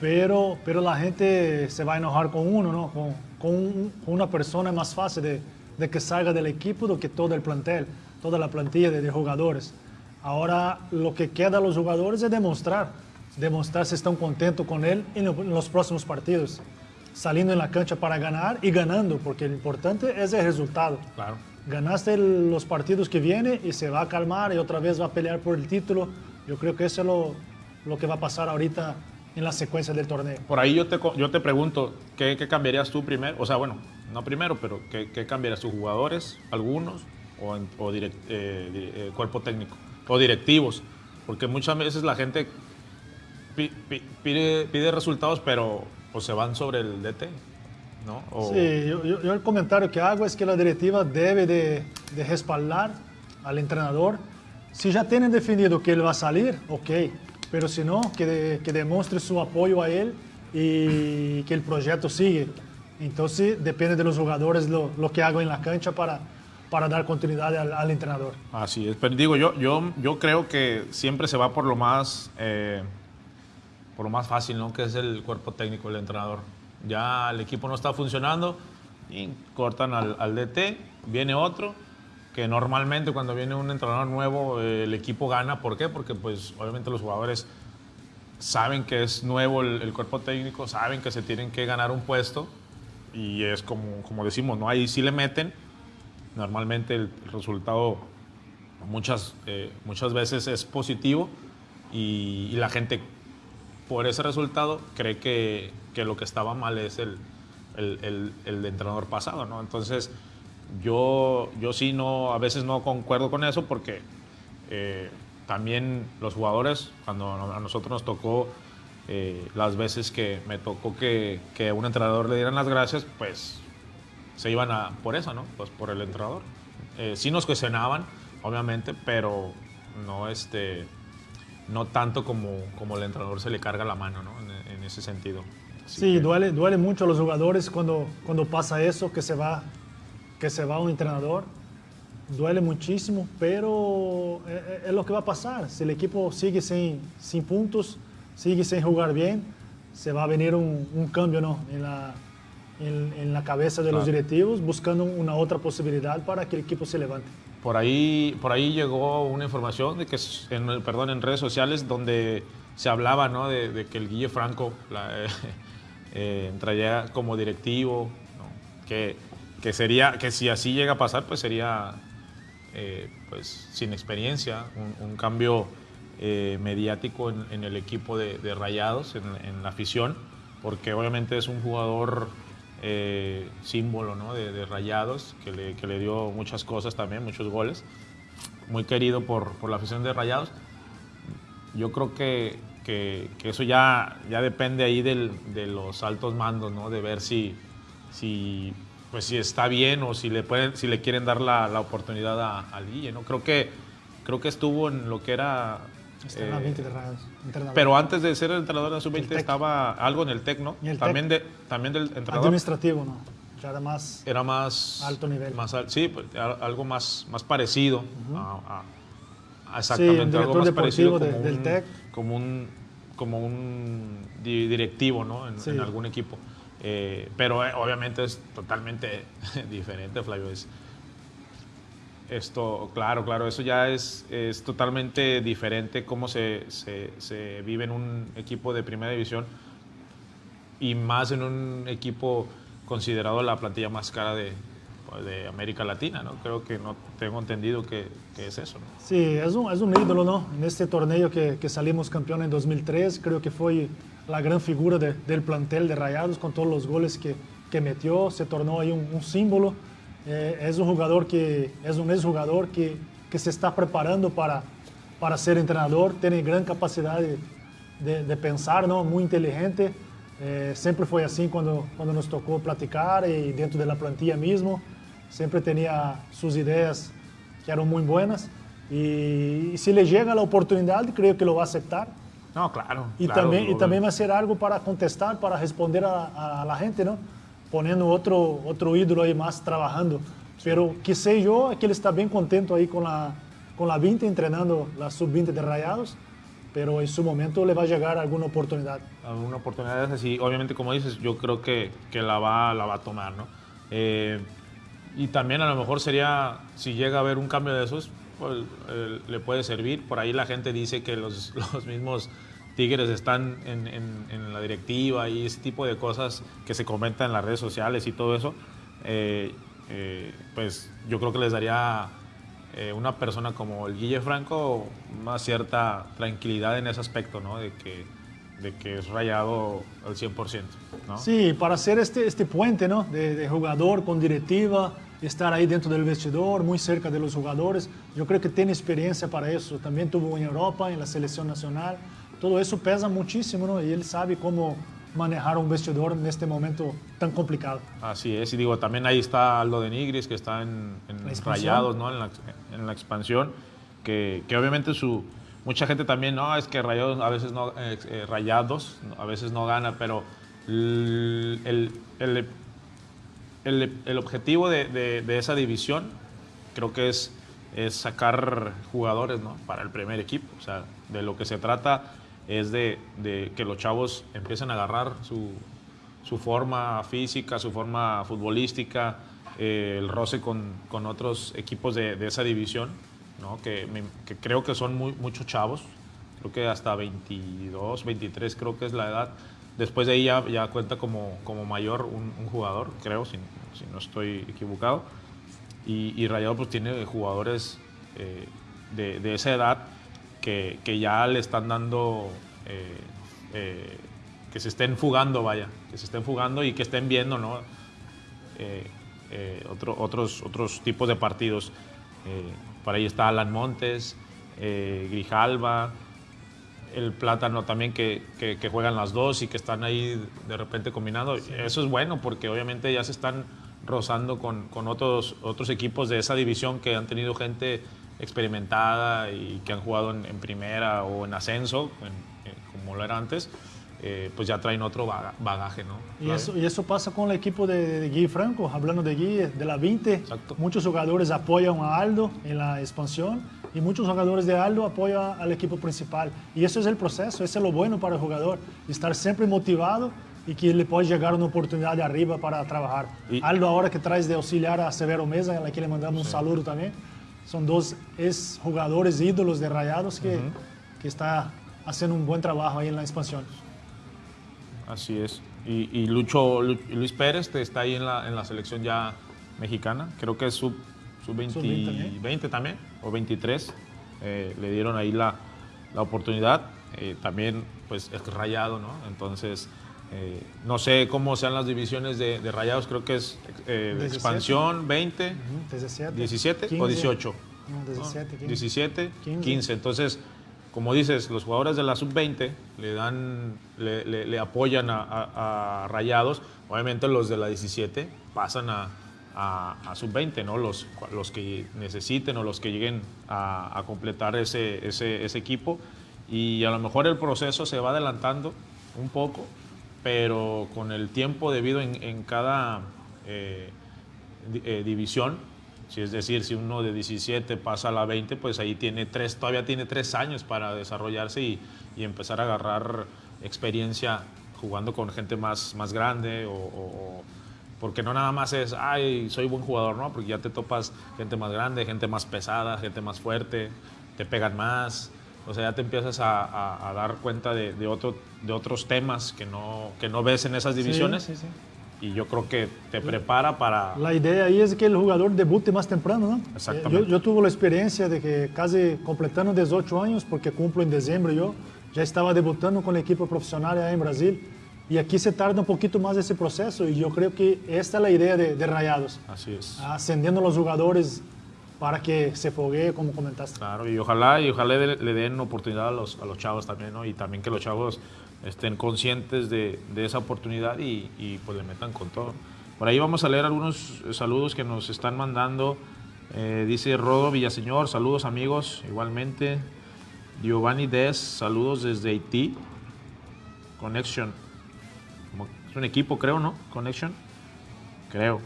Pero, pero la gente se va a enojar con uno, ¿no? Con, con un- una persona es más fácil de, de que salga del equipo do que todo el plantel, toda la plantilla de, de jugadores. Ahora lo que queda a los jugadores es demostrar, demostrar si están contentos con él en, lo- en los próximos partidos, saliendo en la cancha para ganar y ganando, porque lo importante es el resultado. Claro. Ganaste los partidos que vienen y se va a calmar y otra vez va a pelear por el título. Yo creo que eso es lo, lo que va a pasar ahorita en la secuencia del torneo. Por ahí yo te, yo te pregunto, ¿qué, qué cambiarías tú primero? O sea, bueno, no primero, pero ¿qué, qué cambiarías tus jugadores, algunos, o, o direct- eh, eh, cuerpo técnico, o directivos? Porque muchas veces la gente pide, pide resultados, pero pues, se van sobre el DT, ¿no? O- Sí, yo, el comentario que hago es que la directiva debe de, de respaldar al entrenador. Si ya tienen definido que él va a salir, ok, pero si no, que, de- que demuestre su apoyo a él y que el proyecto sigue. Entonces depende de los jugadores lo, lo que hagan en la cancha para, para dar continuidad al, al entrenador. Así es, pero digo, yo, yo, yo creo que siempre se va por lo más, eh, por lo más fácil, ¿no? Que es el cuerpo técnico, el entrenador. Ya el equipo no está funcionando y cortan al, al DT, viene otro, que normalmente cuando viene un entrenador nuevo eh, el equipo gana. ¿Por qué? Porque pues obviamente los jugadores saben que es nuevo el, el cuerpo técnico, saben que se tienen que ganar un puesto y es como, como decimos, ¿no? Ahí sí le meten. Normalmente el resultado muchas, eh, muchas veces es positivo y, y la gente por ese resultado cree que, que lo que estaba mal es el, el, el, entrenador pasado, ¿no? Entonces yo, yo sí no, a veces no concuerdo con eso porque eh, también los jugadores, cuando a nosotros nos tocó eh, las veces que me tocó que, que un entrenador le dieran las gracias, pues se iban a, por eso, ¿no? Pues por el entrenador. Eh, sí nos cuestionaban, obviamente, pero no, este, no tanto como, como el entrenador se le carga la mano, ¿no? En, en ese sentido. Así Sí, que- duele, duele mucho a los jugadores cuando, cuando pasa eso, que se va, que se va un entrenador. duele muchísimo, pero es, es, lo que va a pasar. Si el equipo sigue sin, sin puntos, sigue sin jugar bien, se va a venir un, un cambio ¿no? en, la, en, en, la cabeza de claro. los directivos, buscando una otra posibilidad para que el equipo se levante. Por ahí, por ahí llegó una información de que, en, perdón, en redes sociales donde se hablaba ¿no? de, que el Guille Franco eh, entraría como directivo, que, que, sería, que si así llega a pasar, pues sería eh, pues, sin experiencia, un, cambio eh, mediático en, el equipo de, de Rayados, en, en, la afición, porque obviamente es un jugador eh, símbolo ¿no? de, Rayados, que le, que le, dio muchas cosas también, muchos goles, muy querido por, por la afición de Rayados. Yo creo que, que, eso ya, ya depende ahí del, de los altos mandos, ¿no? de ver si, si pues si está bien o si le pueden si le quieren dar la, la oportunidad a, a Guille, ¿no? Creo que creo que estuvo en lo que era eh, la 20 de pero antes de ser el entrenador de la sub-20 estaba algo en el TEC, ¿no? El también tec, de también del entrenador administrativo, ¿no? Ya era más era más alto nivel. Más sí, pues, algo más más parecido uh -huh. a, a, exactamente sí, algo más parecido de, como del un, TEC como un como un directivo, ¿no? En, sí. en algún equipo. Eh, pero eh, obviamente es totalmente diferente, Flavio. Es, esto, claro, claro, eso ya es, es totalmente diferente cómo se, se, se, vive en un equipo de primera división y más en un equipo considerado la plantilla más cara de, de América Latina, ¿no? Creo que no tengo entendido que, que es eso, ¿no? Sí, es un, es un ídolo, ¿no? En este torneo que, que salimos campeón en 2003, creo que fue la gran figura de, del plantel de Rayados con todos los goles que, que metió, se tornó ahí un, un símbolo. Eh, es un jugador que es un exjugador que, que se está preparando para, para ser entrenador, tiene gran capacidad de, de, de pensar, ¿no? muy inteligente. Eh, siempre fue así cuando, cuando nos tocó platicar y dentro de la plantilla mismo. Siempre tenía sus ideas que eran muy buenas. Y, y si le llega la oportunidad, creo que lo va a aceptar. No, claro. Y, claro, también, y también va a ser algo para contestar, para responder a, a la gente, ¿no? Poniendo otro, otro ídolo ahí más trabajando. Pero que sé yo, es que él está bien contento ahí con la, con la 20, entrenando la sub-20 de Rayados. Pero en su momento le va a llegar alguna oportunidad. Alguna oportunidad así. Obviamente, como dices, yo creo que, que la, va, la va a tomar, ¿no? Eh, y también a lo mejor sería, si llega a haber un cambio de esos, pues, eh, le puede servir. Por ahí la gente dice que los, los mismos Tigres están en, en, en, la directiva y ese tipo de cosas que se comentan en las redes sociales y todo eso, eh, eh, pues yo creo que les daría eh, una persona como el Guille Franco una cierta tranquilidad en ese aspecto, ¿no? De que, de que es rayado al 100%, ¿no? Sí, para hacer este, este puente, ¿no? De, de jugador con directiva, estar ahí dentro del vestidor, muy cerca de los jugadores. Yo creo que tiene experiencia para eso. También tuvo en Europa, en la selección nacional. Todo eso pesa muchísimo, ¿no? Y él sabe cómo manejar un vestidor en este momento tan complicado. Así es, y digo, también ahí está Aldo de Nigris, que está en, en Rayados, ¿no? En la, en la expansión, que, que, obviamente su... Mucha gente también, no, es que Rayados a veces no, eh, Rayados a veces no gana, pero el, el, el, el, el objetivo de, de, de, esa división creo que es, es sacar jugadores, ¿no? Para el primer equipo, o sea, de lo que se trata es de, que los chavos empiecen a agarrar su, forma física, su forma futbolística, eh, el roce con, otros equipos de, esa división, que, creo que son muchos chavos, creo que hasta 22, 23 creo que es la edad. Después de ahí ya, cuenta como, mayor un, jugador, creo, si, no estoy equivocado. Y, y Rayado pues tiene jugadores eh, de esa edad que, que, ya le están dando, eh, eh, que se estén fugando, vaya, que se estén fugando y que estén viendo, ¿no? Eh, otro, otros, otros tipos de partidos. por ahí está Alan Montes, Grijalva, el Plátano también que, que, que, juegan las dos y que están ahí de repente combinando. Sí. Eso es bueno porque obviamente ya se están rozando con, con otros, otros equipos de esa división que han tenido gente experimentada y que han jugado en, en primera o en ascenso, en, en, como lo era antes. eh, pues ya traen otro baga- bagaje, ¿no? Y eso, y eso pasa con el equipo de, de Gui Franco, hablando de Gui, de la 20. Exacto. Muchos jugadores apoyan a Aldo en la expansión y muchos jugadores de Aldo apoyan al equipo principal. Y eso es el proceso, eso es lo bueno para el jugador, estar siempre motivado y que le puede llegar una oportunidad de arriba para trabajar. Y- Aldo ahora que traes de auxiliar a Severo Mesa, a quien le mandamos un saludo también. Son dos ex jugadores ídolos de Rayados que, que está haciendo un buen trabajo ahí en la expansión. Así es. Y, y Lucho, Lu- Luis Pérez está ahí en la, en la selección ya mexicana. Creo que es sub, sub 20, Sub 20 también. 20 también, o 23. Eh, le dieron ahí la, la oportunidad. Eh, también, pues, es rayado, ¿no? Entonces, eh, no sé cómo sean las divisiones de, de rayados. Creo que es eh, 17. expansión 20, 17, 17 o 15. 18. No, 17, 15. 17, 15. 15. Entonces, como dices, los jugadores de la sub-20 le dan, le, le- le apoyan a, a- a Rayados. Obviamente los de la 17 pasan a, a- a sub-20, ¿no? Los, los que necesiten o los que lleguen a, a completar ese, ese, ese equipo. Y a lo mejor el proceso se va adelantando un poco, pero con el tiempo debido en, cada eh, eh, división, si es decir, si uno de 17 pasa a la 20, pues ahí tiene tres, todavía tiene tres años para desarrollarse y, empezar a agarrar experiencia jugando con gente más, más grande o- porque no nada más es, ay, soy buen jugador, ¿no? Porque ya te topas gente más grande, gente más pesada, gente más fuerte, te pegan más, o sea, ya te empiezas a, a- a dar cuenta de, de otro, de otros temas que no, que no ves en esas divisiones Sí, sí, sí. y yo creo que te prepara para... La idea ahí es que el jugador debute más temprano, ¿no? Exactamente. Yo, yo tuve la experiencia de que casi completando 18 años, porque cumplo en diciembre yo, ya estaba debutando con el equipo profesional en Brasil. Y aquí se tarda un poquito más ese proceso y yo creo que esta es la idea de, de Rayados, Así es. ascendiendo a los jugadores para que se foguee, como comentaste. Claro, y ojalá, y ojalá le, le den oportunidad a los, a los chavos también, ¿no? Y también que los chavos estén conscientes de, de esa oportunidad y, pues le metan con todo. Por ahí vamos a leer algunos eh, saludos que nos están mandando. Eh, dice Rodo Villaseñor, saludos amigos, igualmente. Giovanni Des, saludos desde Haití. Connection. Es un equipo, creo, ¿no? Connection. Creo.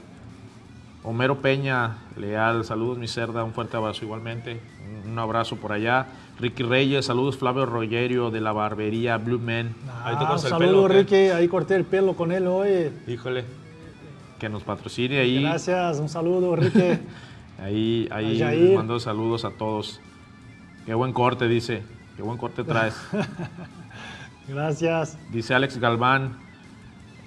Homero Peña, leal, saludos mi cerda, un fuerte abrazo igualmente, un, abrazo por allá. Ricky Reyes, saludos Flavio Rogerio de la barbería Blue Man. Ahí te Ah, cortas el saludo. Ricky, ahí corté el pelo con él hoy. Híjole, que nos patrocine ahí. Gracias, un saludo, Ricky. Ahí, ahí les mando saludos a todos. Qué buen corte, dice. Qué buen corte traes. Gracias. Dice Alex Galván,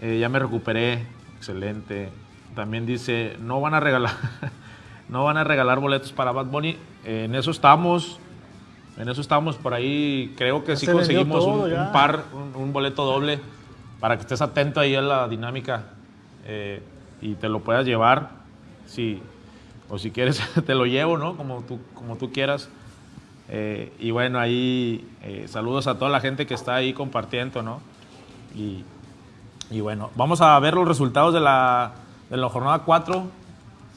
eh, ya me recuperé, excelente. También dice, no van a regalar, no van a regalar boletos para Bad Bunny. Eh, en eso estamos, en eso estamos por ahí. Creo que Ya sí conseguimos todo un, par, un, un boleto doble para que estés atento ahí a la dinámica eh, y te lo puedas llevar. Si, o si quieres te lo llevo, ¿no? Como tú, como tú quieras. Eh, y bueno, ahí eh, saludos a toda la gente que está ahí compartiendo, ¿no? Y, y bueno, vamos a ver los resultados de la, de la jornada 4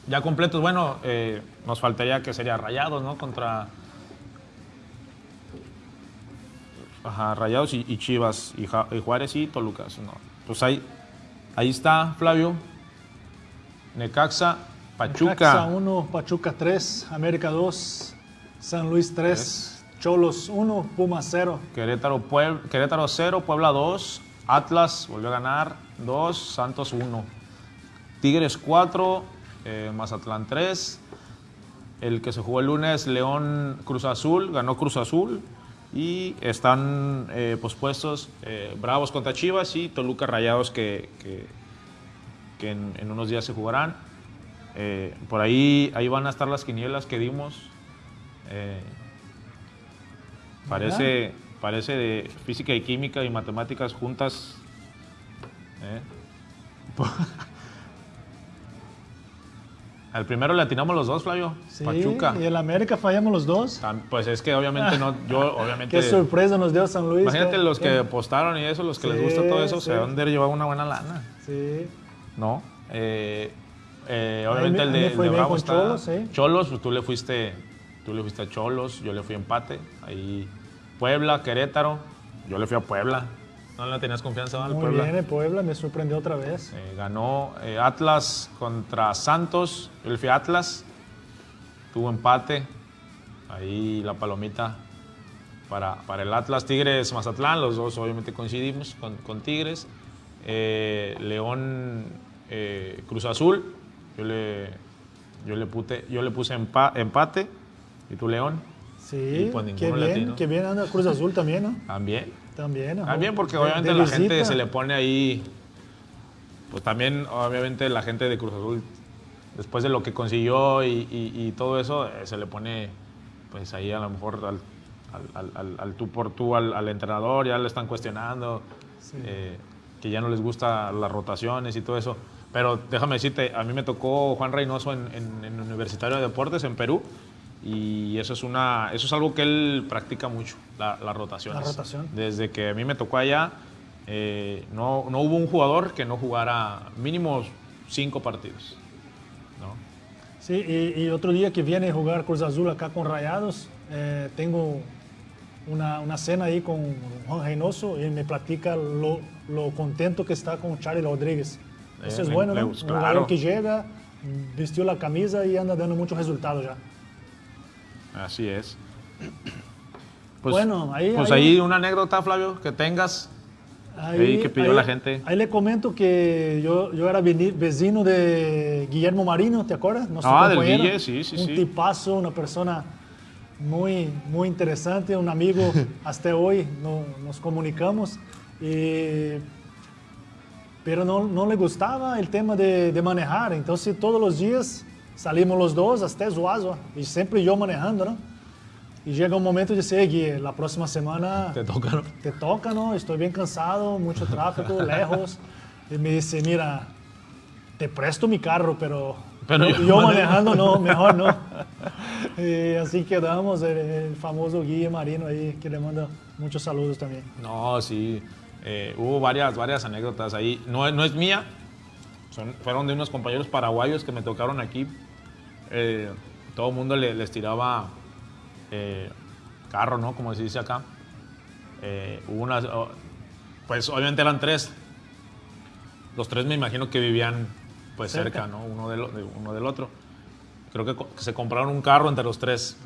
ya completos. Bueno, eh, nos faltaría que sería Rayados, ¿no? Contra ajá, Rayados y, y Chivas, y, Ja- y Juárez y Toluca. No. Pues ahí, ahí está, Flavio. Necaxa, Pachuca. Necaxa 1, Pachuca 3, América 2, San Luis 3, Cholos 1, Puma 0. Querétaro, Pueb- Querétaro 0, Puebla 2, Atlas volvió a ganar 2, Santos 1. Tigres 4, eh, Mazatlán 3. El que se jugó el lunes, León Cruz Azul, ganó Cruz Azul. Y están eh, pospuestos eh, Bravos contra Chivas y Toluca Rayados que, que- que en, en unos días se jugarán. Por ahí, ahí van a estar las quinielas que dimos. Parece, parece de física y química y matemáticas juntas. Al primero le atinamos los dos, Flavio. Sí, Pachuca. y el América fallamos los dos. Pues es que obviamente no, yo obviamente... Qué sorpresa nos dio San Luis. Imagínate ¿no? los que apostaron y eso, los que les gusta todo eso, se sí. van a llevar una buena lana, Sí. ¿no? Eh, eh, obviamente me- el de, el Bravo está- Cholos. Cholos, pues tú le fuiste, tú le fuiste a Cholos, yo le fui a empate. Ahí Puebla, Querétaro, yo le fui a Puebla. No le tenías confianza al Muy Puebla. bien, el Puebla me sorprendió otra vez. Eh, ganó eh, Atlas contra Santos. Yo le fui a Atlas. Tuvo empate. Ahí la palomita para, para el Atlas. Tigres Mazatlán. Los dos obviamente coincidimos con, con Tigres. Eh, León Cruz Azul. Yo le, yo le, pute- yo le puse empa- empate. ¿Y tú León? Sí, Y pues qué bien, qué bien anda Cruz Azul también, ¿no? También. También. ajá. También porque obviamente la gente se le pone ahí, pues también obviamente la gente de Cruz Azul, después de lo que consiguió y, y- y todo eso, eh, se le pone pues ahí a lo mejor al, al- al- tú por tú al, al entrenador, ya le están cuestionando, eh, que ya no les gusta las rotaciones y todo eso. Pero déjame decirte, a mí me tocó Juan Reynoso en, en- en Universitario de Deportes en Perú. Y eso es, una, eso es algo que él practica mucho, la, las rotaciones. La rotación. Desde que a mí me tocó allá, eh, no, no hubo un jugador que no jugara mínimo cinco partidos. ¿no? Sí, y, y otro día que viene a jugar Cruz Azul acá con Rayados, eh, tengo una, una cena ahí con Juan Reynoso y me platica lo, lo contento que está con Charlie Rodríguez. Eso Eh, es bueno, ¿no? Un claro. jugador que llega, vistió la camisa y anda dando muchos resultados ya. Así es. Pues, Bueno, ahí- Pues ahí- ahí una anécdota, Flavio, que tengas. Ahí que pidió la gente. Ahí le comento que yo, yo era vecino de Guillermo Marino, ¿te acuerdas? Nuestro Ah, del. Guille, sí, sí, Un sí. tipazo, una persona muy, muy interesante, un amigo. hasta hoy no- nos comunicamos. Y- pero no, no le gustaba el tema de, de manejar. Entonces todos los días salimos los dos hasta Zuazua. Y siempre yo manejando, ¿no? Y llega un momento de decir, Gui, la próxima semana Te toca, ¿no? te toca, ¿no? Estoy bien cansado, mucho tráfico, lejos. Y me dice, mira, te presto mi carro, pero, Pero yo, yo manejando no, mejor no. Y así quedamos, el, el famoso Guille Marino ahí, que le manda muchos saludos también. No, sí. eh, hubo varias, varias anécdotas ahí. No, no es mía. Son- fueron de unos compañeros paraguayos que me tocaron aquí. Eh, todo el mundo le- les tiraba eh, carro, ¿no? Como se dice acá. Eh, hubo unas, oh, pues obviamente eran tres. Los tres me imagino que vivían pues cerca, Cerca. ¿no? Uno del, de uno del otro. Creo que, se compraron un carro entre los tres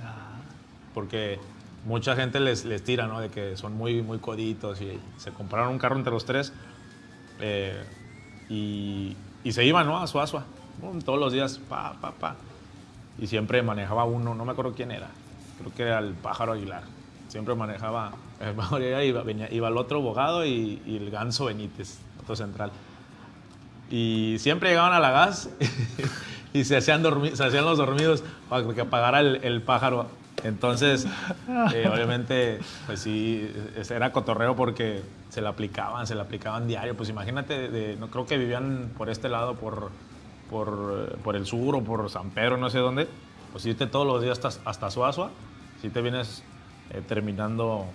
porque mucha gente les, les tira, ¿no? De que son muy, muy coditos y se compraron un carro entre los tres eh, y, y se iban, ¿no? A Suazua, todos los días, pa, pa, pa. Y siempre manejaba uno, no me acuerdo quién era, creo que era el pájaro Aguilar. Siempre manejaba, el pájaro Aguilar iba, venía- iba el otro abogado y, y el ganso Benítez, otro central. Y siempre llegaban a la gas y se hacían, dormi- se hacían los dormidos para que apagara el, el pájaro. Entonces, eh, obviamente, pues sí, era cotorreo porque se le aplicaban, se le aplicaban diario. Pues imagínate, de- no creo que vivían por este lado, por, por, eh, por el sur o por San Pedro, no sé dónde. Pues irte todos los días hasta, hasta Suazua, si te vienes eh, terminando,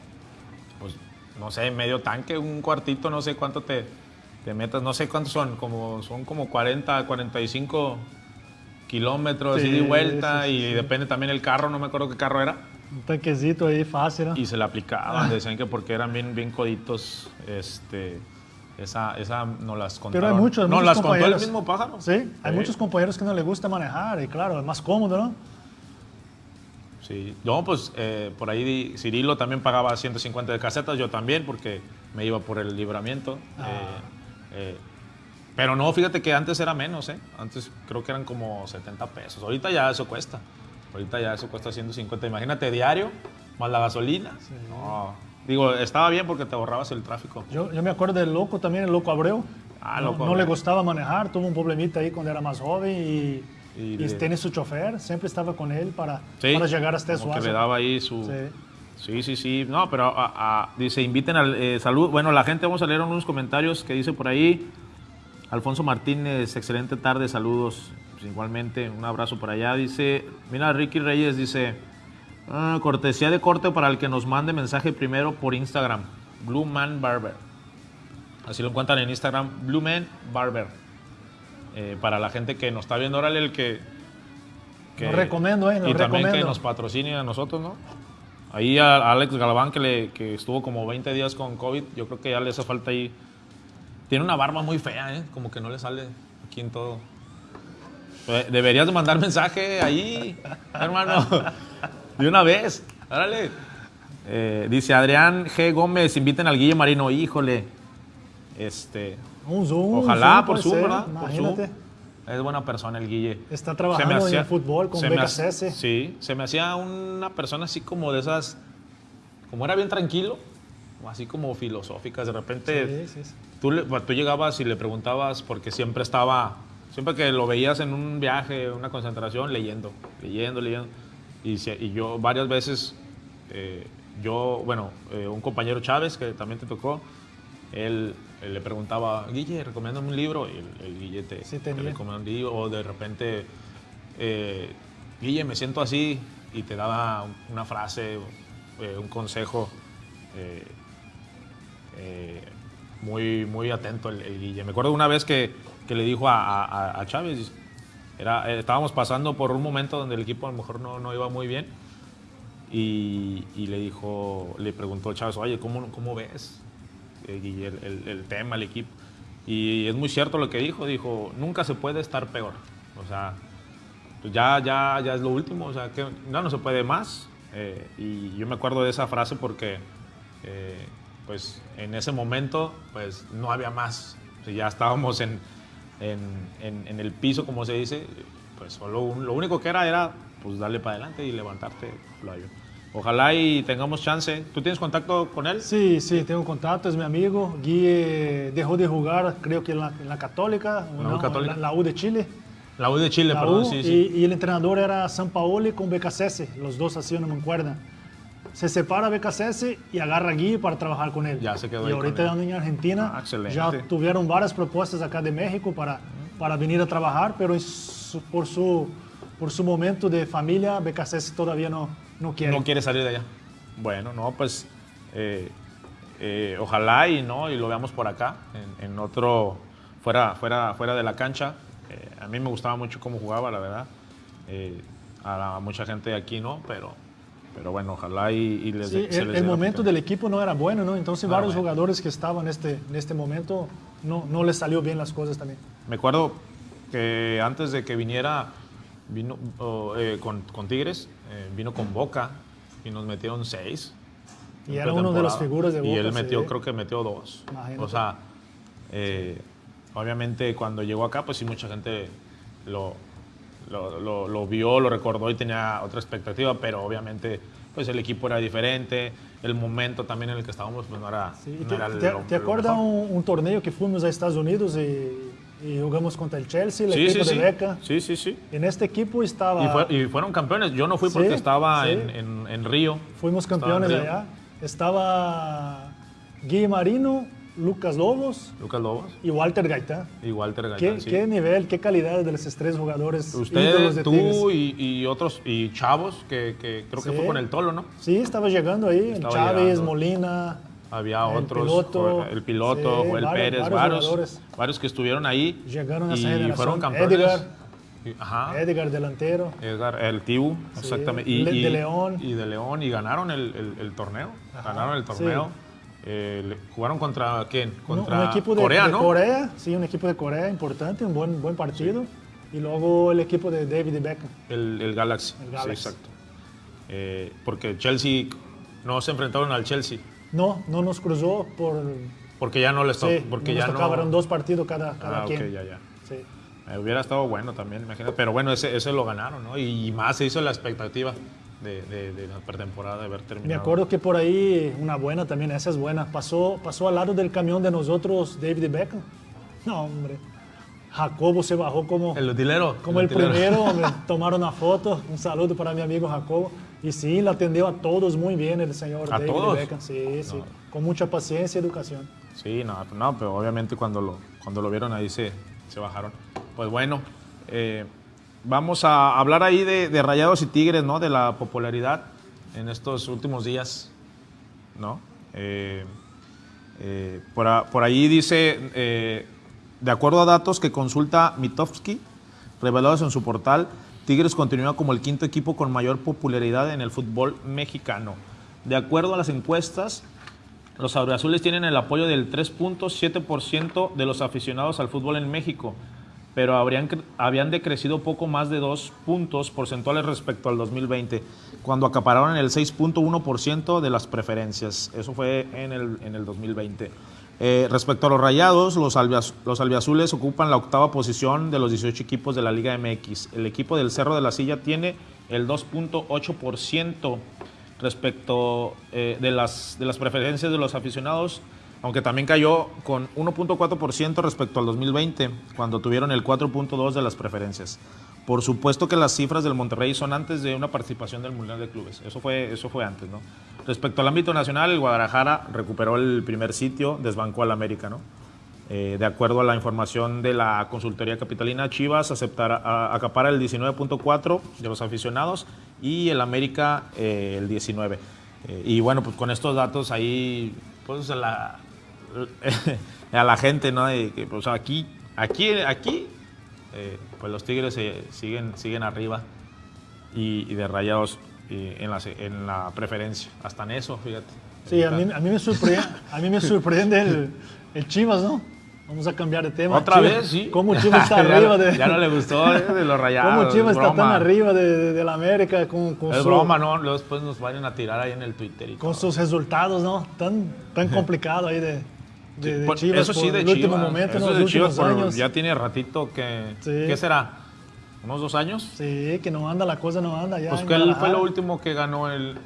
pues, no sé, medio tanque, un cuartito, no sé cuánto te, te metas, no sé cuántos son, como, son como 40, 45 kilómetros Sí, ida y vuelta sí, sí, y depende también el carro, no me acuerdo qué carro era. Un tanquecito ahí fácil, ¿no? Y se le aplicaban, decían que porque eran bien, bien coditos, este, esa, esa no las contaron. Pero hay muchos, No, muchos las contó el mismo pájaro. Sí, hay Sí. muchos compañeros que no les gusta manejar y claro, es más cómodo, ¿no? Sí, no, pues eh, por ahí Cirilo también pagaba 150 de casetas, yo también, porque me iba por el libramiento. Ah. Eh, eh, pero no, fíjate que antes era menos, ¿eh? Antes creo que eran como 70 pesos. Ahorita ya eso cuesta. Ahorita ya eso cuesta 150. Imagínate diario, más la gasolina. No, digo, estaba bien porque te ahorrabas el tráfico. Yo, yo me acuerdo del loco también, el loco Abreu. Ah, no, Loco no le Abreu. gustaba manejar, tuvo un problemita ahí cuando era más joven y, Y y le- tiene su chofer, siempre estaba con él para, Sí, para llegar hasta como que le daba ahí su... Sí. Sí, sí, sí. No, pero a- a- dice, inviten al eh, salud. Bueno, la gente, vamos a leer unos comentarios que dice por ahí. Alfonso Martínez, excelente tarde, saludos. Pues igualmente, un abrazo por allá. Dice, mira, Ricky Reyes dice, "Ah, cortesía de corte para el que nos mande mensaje primero por Instagram. Blue Man Barber. Así lo encuentran en Instagram, Blue Man Barber. Eh, para la gente que nos está viendo, órale, el que... Lo recomiendo, eh, y también que nos patrocine a nosotros, ¿no? Ahí a Alex Galván, que, le, que estuvo como 20 días con COVID, yo creo que ya le hace falta ahí. Tiene una barba muy fea, ¿eh? Como que no le sale aquí en todo. Eh, Deberías de mandar mensaje ahí, hermano. De una vez. Árale. Eh, dice Adrián G. Gómez, inviten al Guille Marino. Híjole. Este. Un Zoom. Ojalá Zoom por Zoom, ser, ¿verdad? Por Zoom. Imagínate. Es buena persona el Guille. Está trabajando me en hacía- el fútbol con se me becas hace- S. Sí, se me hacía una persona así como de esas, como era bien tranquilo, así como filosóficas. De repente Sí, sí, sí. Tú, le- tú llegabas y le preguntabas porque siempre estaba, siempre que lo veías en un viaje, una concentración, leyendo, leyendo, leyendo. Y, yo varias veces, eh, yo, bueno, eh, un compañero Chávez que también te tocó, él, él le preguntaba, Guille, recomiéndame un libro, y el, el Guille te, Sí, te tenía. recomendaba un libro, o de repente, eh, Guille, me siento así, y te daba una frase, eh, un consejo. muy, muy atento el, el Guille. Me acuerdo una vez que, que le dijo a, a- a Chávez, era, eh, estábamos pasando por un momento donde el equipo a lo mejor no, no iba muy bien y, y le dijo, le preguntó Chávez, oye, ¿cómo, cómo ves eh, el, el- el tema, el equipo? Y es muy cierto lo que dijo, dijo, nunca se puede estar peor. O sea, pues ya, ya, ya es lo último, o sea, que no, no se puede más. Eh, y yo me acuerdo de esa frase porque, eh, pues, en ese momento, pues, no había más. O sea, ya estábamos en, en, en- en el piso, como se dice, pues, solo un- lo único que era era, pues, darle para adelante y levantarte. Flavio. Ojalá y tengamos chance. ¿Tú tienes contacto con él? Sí, sí, tengo contacto, es mi amigo. Guille dejó de jugar, creo que en la, en la Católica, La U no, Católica. en la, la U de Chile. La U de Chile, perdón, sí, y, sí. y el entrenador era San Paoli con BKSS, los dos hacían una mancuerna. Se separa BKSS y agarra a Guille para trabajar con él. Ya se quedó Y ahí ahorita con él. en Argentina. Ah, excelente. ya tuvieron varias propuestas acá de México para, para venir a trabajar, pero su- por, su, por su momento de familia, BKSS todavía no, no quiere. No quiere salir de allá. Bueno, no, pues eh, eh, ojalá y no y lo veamos por acá, en, en otro, fuera, fuera, fuera de la cancha. Eh, a mí me gustaba mucho cómo jugaba, la verdad. A, a mucha gente de aquí no, pero, pero bueno, ojalá y, y les Sí, se el, les el momento del equipo no era bueno, ¿no? Entonces era varios bueno. jugadores que estaban en este, en este momento no, no les salió bien las cosas también. Me acuerdo que antes de que viniera, vino oh, eh, con, con Tigres, eh, vino con Boca y nos metieron seis. Y era uno de las pretemporada. figuras de Y Boca, él metió, sí. creo que metió dos. Imagínate. O sea, eh, obviamente cuando llegó acá, pues sí, mucha gente lo, lo, lo- lo vio, lo recordó y tenía otra expectativa, pero obviamente pues el equipo era diferente, el momento también en el que estábamos pues no era, Sí, no ¿Te, era te- lo- te acuerdas un, un torneo que fuimos a Estados Unidos y, y jugamos contra el Chelsea, el Sí, equipo sí, sí. de Beca? Sí, sí, sí. En este equipo estaba, Y, fue- y fueron campeones. Yo no fui porque estaba en, en- en Río. fuimos Estaba campeones Río. allá. Estaba Guille Marino, Lucas Lobos Lucas Lobos y Walter Gaitán. y Walter ¿Qué, Gaitán. sí. qué nivel, qué calidad de los tres jugadores Ustedes, de tú y, y otros, y chavos, que, que creo que fue con el Tolo, ¿no? Sí, estaba llegando ahí, Estaba Chávez, llegando. Molina. Había El otros, piloto. El piloto, Sí, Joel varios- Pérez, varios varios, jugadores. varios que estuvieron ahí Llegaron a esa y fueron campeones. Edgar. Ajá. Edgar delantero. Edgar, el Tibu, exactamente. Y, Le- y- de León. Y de León, y ganaron el, el- el torneo. Ajá, Ganaron el torneo. Eh, ¿Jugaron contra quién? Contra un equipo de Corea, de ¿no? Corea, sí, un equipo de Corea importante, un buen, buen partido. Y luego el equipo de David Beckham. El, el Galaxy. El Sí, Galaxy. exacto. Eh, porque Chelsea, no se enfrentaron al Chelsea. No, no nos cruzó por... Porque ya no les tocó. Sí, porque no ya nos no. tocaban dos partidos cada, cada Ah, quien. ya, ya. Sí. Eh, hubiera estado bueno también, imagínate. Pero bueno, ese, ese lo ganaron, ¿no? Y, más se hizo la expectativa de, de- de la pretemporada de haber terminado. Me acuerdo que por ahí, una buena también, esa es buena, pasó, pasó al lado del camión de nosotros David Beckham. No, hombre. Jacobo se bajó como... El utilero. Como el utilero. primero, me tomaron una foto, un saludo para mi amigo Jacobo. Y sí, le atendió a todos muy bien el señor ¿A David todos? Beckham. Sí, sí, con mucha paciencia y educación. Sí, no, no, pero obviamente cuando lo, cuando lo vieron ahí se, se bajaron. Pues bueno, eh, vamos a hablar ahí de, Rayados y Tigres, ¿no? De la popularidad en estos últimos días, ¿no? Eh, eh, por ahí dice, eh, de acuerdo a datos que consulta Mitofsky, revelados en su portal, Tigres continúa como el quinto equipo con mayor popularidad en el fútbol mexicano. De acuerdo a las encuestas, los azules tienen el apoyo del 3.7% de los aficionados al fútbol en México, pero habrían, habían decrecido poco más de dos puntos porcentuales respecto al 2020, cuando acapararon el 6.1% de las preferencias. Eso fue en el, en el 2020. Eh, respecto a los rayados, los, albiaz- los albiazules ocupan la octava posición de los 18 equipos de la Liga MX. El equipo del Cerro de la Silla tiene el 2.8% respecto eh, de, las, de las preferencias de los aficionados, aunque también cayó con 1.4% respecto al 2020, cuando tuvieron el 4.2% de las preferencias. Por supuesto que las cifras del Monterrey son antes de una participación del Mundial de Clubes. Eso fue, eso fue antes, ¿no? Respecto al ámbito nacional, el Guadalajara recuperó el primer sitio, desbancó al América, ¿no? Eh, de acuerdo a la información de la consultoría capitalina, Chivas aceptará, a- acapara el 19.4 de los aficionados y el América eh, el 19. Eh, y bueno, pues con estos datos ahí, pues la, a la gente, ¿no? De que, pues aquí, aquí, aquí, eh, pues los Tigres eh, siguen, siguen arriba y, y de rayados eh, en, la, en la preferencia. Hasta en eso, fíjate. Sí, a mí, a mí me sorprende, a mí me sorprende el, el Chivas, ¿no? Vamos a cambiar de tema. Otra Chivas- vez, sí. ¿Cómo Chivas está arriba de... Ya no le gustó eh, de los rayados. ¿Cómo Chivas es está tan arriba de, de- de la América con, con, Es su- broma, ¿no? Luego después nos vayan a tirar ahí en el Twitter. Y con todo. sus resultados, ¿no? Tan, tan complicado ahí de, de, de Chivas eso sí, de el Chivas. último momento, eso de Los Chivas últimos por- años. ya tiene ratito que... Sí. ¿Qué será? ¿Unos dos años? Sí, que no anda, la cosa no anda ya Pues en que él fue lo último que ganó el...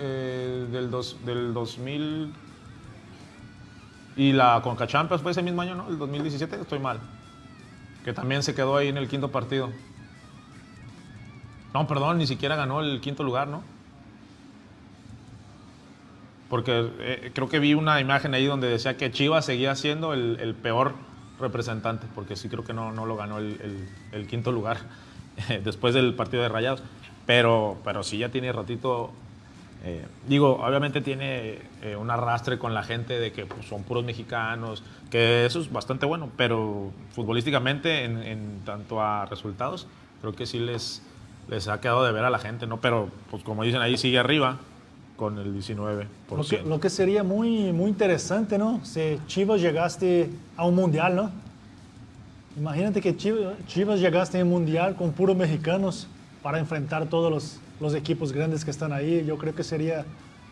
eh, del, dos, del 2000... Y la Conca Champions fue ese mismo año, ¿no? El 2017, estoy mal. Que también se quedó ahí en el quinto partido. No, perdón, ni siquiera ganó el quinto lugar, ¿no? Porque eh, creo que vi una imagen ahí donde decía que Chivas seguía siendo el, el peor representante, porque sí creo que no, no lo ganó el, el- el quinto lugar después del partido de Rayados. Pero, pero sí ya tiene ratito. eh, digo, obviamente tiene eh, un arrastre con la gente de que pues, son puros mexicanos, que eso es bastante bueno, pero futbolísticamente, en, en tanto a resultados, creo que sí les, les ha quedado de ver a la gente, ¿no? Pero, pues como dicen ahí, sigue arriba con el 19%. Lo que, lo que sería muy, muy interesante, ¿no? Si Chivas llegaste a un mundial, ¿no? Imagínate que Chivas, Chivas llegaste a un mundial con puros mexicanos para enfrentar todos los, los equipos grandes que están ahí. Yo creo que sería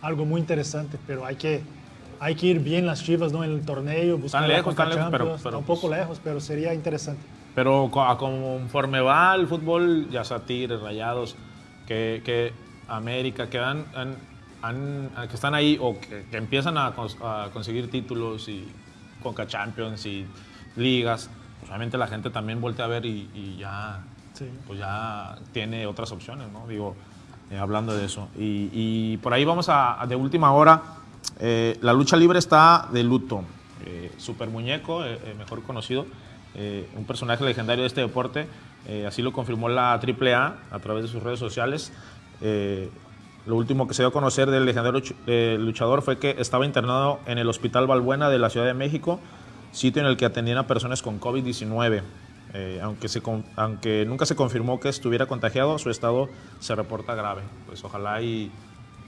algo muy interesante, pero hay que, hay que ir bien las Chivas, ¿no? En el torneo, buscar la lejos, están lejos, pero- pero, un poco pues- lejos, pero sería interesante. Pero conforme va el fútbol, ya sea Tigres, Rayados, que, que América, que, han, han- han- que están ahí o que, que empiezan a, cons- a conseguir títulos y Conca Champions y ligas, pues obviamente la gente también voltea a ver y, y ya, Sí. pues ya tiene otras opciones, ¿no? Digo, eh, hablando de eso. Y, y por ahí vamos a, a de última hora. eh, la lucha libre está de luto. Eh, Super Muñeco, eh, eh, mejor conocido, eh, un personaje legendario de este deporte, así lo confirmó la AAA a través de sus redes sociales. Lo último que se dio a conocer del legendario ch- luchador fue que estaba internado en el Hospital Balbuena de la Ciudad de México, sitio en el que atendían a personas con COVID-19. Eh, aunque, se aunque nunca se confirmó que estuviera contagiado, su estado se reporta grave. Pues ojalá y,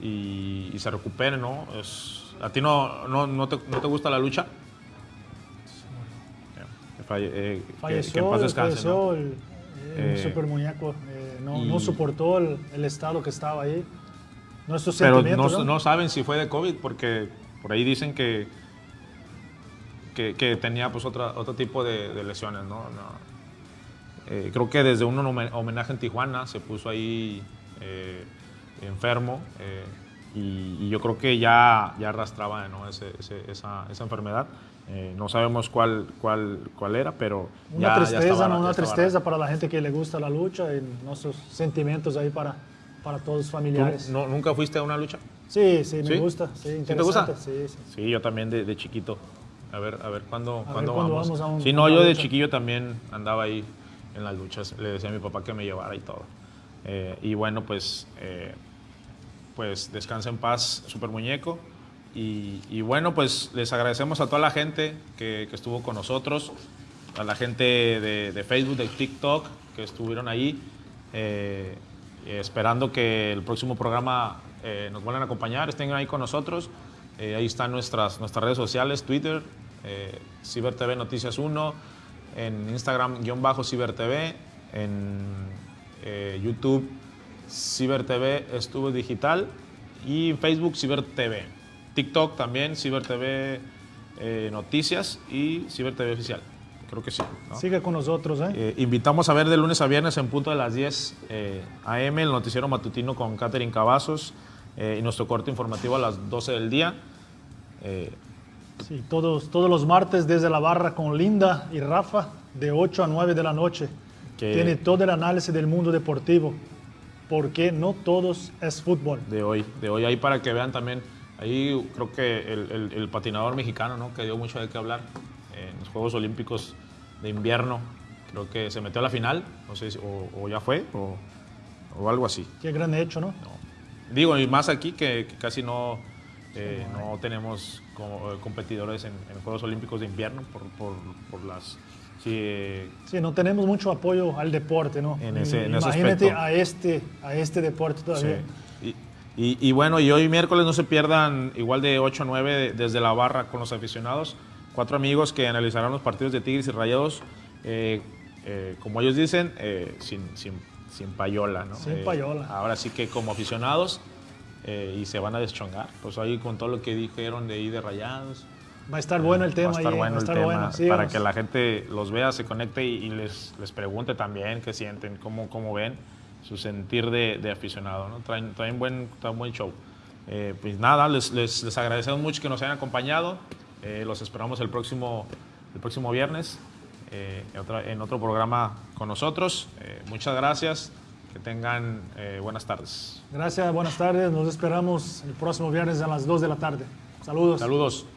y- y se recupere, ¿no? Es- ¿A ti no, no, no te, no te gusta la lucha? Que falle- eh, que- Falleció, que en paz descanse, falleció el, el Eh, super muñeco. eh, no, y- no soportó el, el estado que estaba ahí. Nuestros Pero no, ¿no? saben si fue de COVID porque por ahí dicen que, que, que tenía pues otra, otro tipo de, de lesiones, ¿no? No. Eh, creo que desde un homen- homenaje en Tijuana se puso ahí eh, enfermo eh, y, y yo creo que ya, ya arrastraba ¿no? Ese- ese- esa, esa enfermedad. Eh, no sabemos cuál, cuál, cuál era, pero Una ya- ya tristeza, estaba- ¿no? ya Una tristeza para la gente que le gusta la lucha y nuestros sentimientos ahí para, para todos los ¿Tú familiares. no- ¿Nunca fuiste a una lucha? Sí, sí, me ¿Sí? gusta. Sí, ¿Sí te gusta? Sí, sí. Sí, yo también de, de chiquito. A ver, a ver cuándo, ver cuándo cuándo vamos. vamos a un- sí, a no, yo de lucha. chiquillo también andaba ahí en las luchas. Le decía a mi papá que me llevara y todo. Eh, y bueno, pues, eh, pues descansa en paz, Super Muñeco. Y, y bueno, pues les agradecemos a toda la gente que, que estuvo con nosotros, a la gente de, de Facebook, de TikTok, que estuvieron ahí, eh, esperando que el próximo programa eh, nos vuelvan a acompañar, estén ahí con nosotros. Eh, ahí están nuestras, nuestras redes sociales, Twitter, eh, CiberTV Noticias 1, en Instagram guion bajo CiberTV, en eh, YouTube CiberTV Estuvo Digital y Facebook CiberTV. TikTok también CiberTV eh, Noticias y CiberTV Oficial. Creo que sí. ¿no? Sigue con nosotros, ¿eh? Eh, invitamos a ver de lunes a viernes en punto de las 10 eh, AM el noticiero matutino con Catherine Cavazos eh, y nuestro corte informativo a las 12 del día. Eh, Sí, todos, todos los martes desde la barra con Linda y Rafa, de 8 a 9 de la noche. Que- Tiene todo el análisis del mundo deportivo, porque no todos es fútbol. de hoy, de hoy ahí para que vean también, ahí creo que el, el- el patinador mexicano, ¿no? que dio mucho de qué hablar los Juegos Olímpicos de invierno, creo que se metió a la final, no sé si o, o ya fue o, o algo así. Qué gran hecho, ¿no? Digo, y más aquí que, que casi no, eh, no tenemos como, eh, competidores en, en Juegos Olímpicos de invierno por, por, por las... Sí, eh, Sí, no tenemos mucho apoyo al deporte, ¿no? En ese- en ese Imagínate aspecto. a este, a este deporte todavía. Sí. Y, y- y bueno, y hoy miércoles no se pierdan igual de 8 a 9 de- desde la barra con los aficionados. Cuatro amigos que analizarán los partidos de Tigres y Rayados, eh, eh, como ellos dicen, eh, sin, sin, sin payola. ¿no? Sin Eh, payola. ahora sí que como aficionados eh, y se van a deschongar. Pues ahí con todo lo que dijeron de ahí de Rayados. Va a estar bueno el tema Va a estar ahí, bueno a el estar tema bueno. para que la gente los vea, se conecte y, y les, les pregunte también qué sienten, cómo, cómo ven su sentir de, de aficionado. ¿no? Traen, traen, buen, traen buen show. Eh, pues nada, les, les, les agradecemos mucho que nos hayan acompañado. Eh, los esperamos el próximo, el próximo viernes eh, en, otro programa con nosotros. Eh, muchas gracias. Que tengan buenas tardes. Gracias, buenas tardes. Nos esperamos el próximo viernes a las 2 de la tarde. Saludos. Saludos.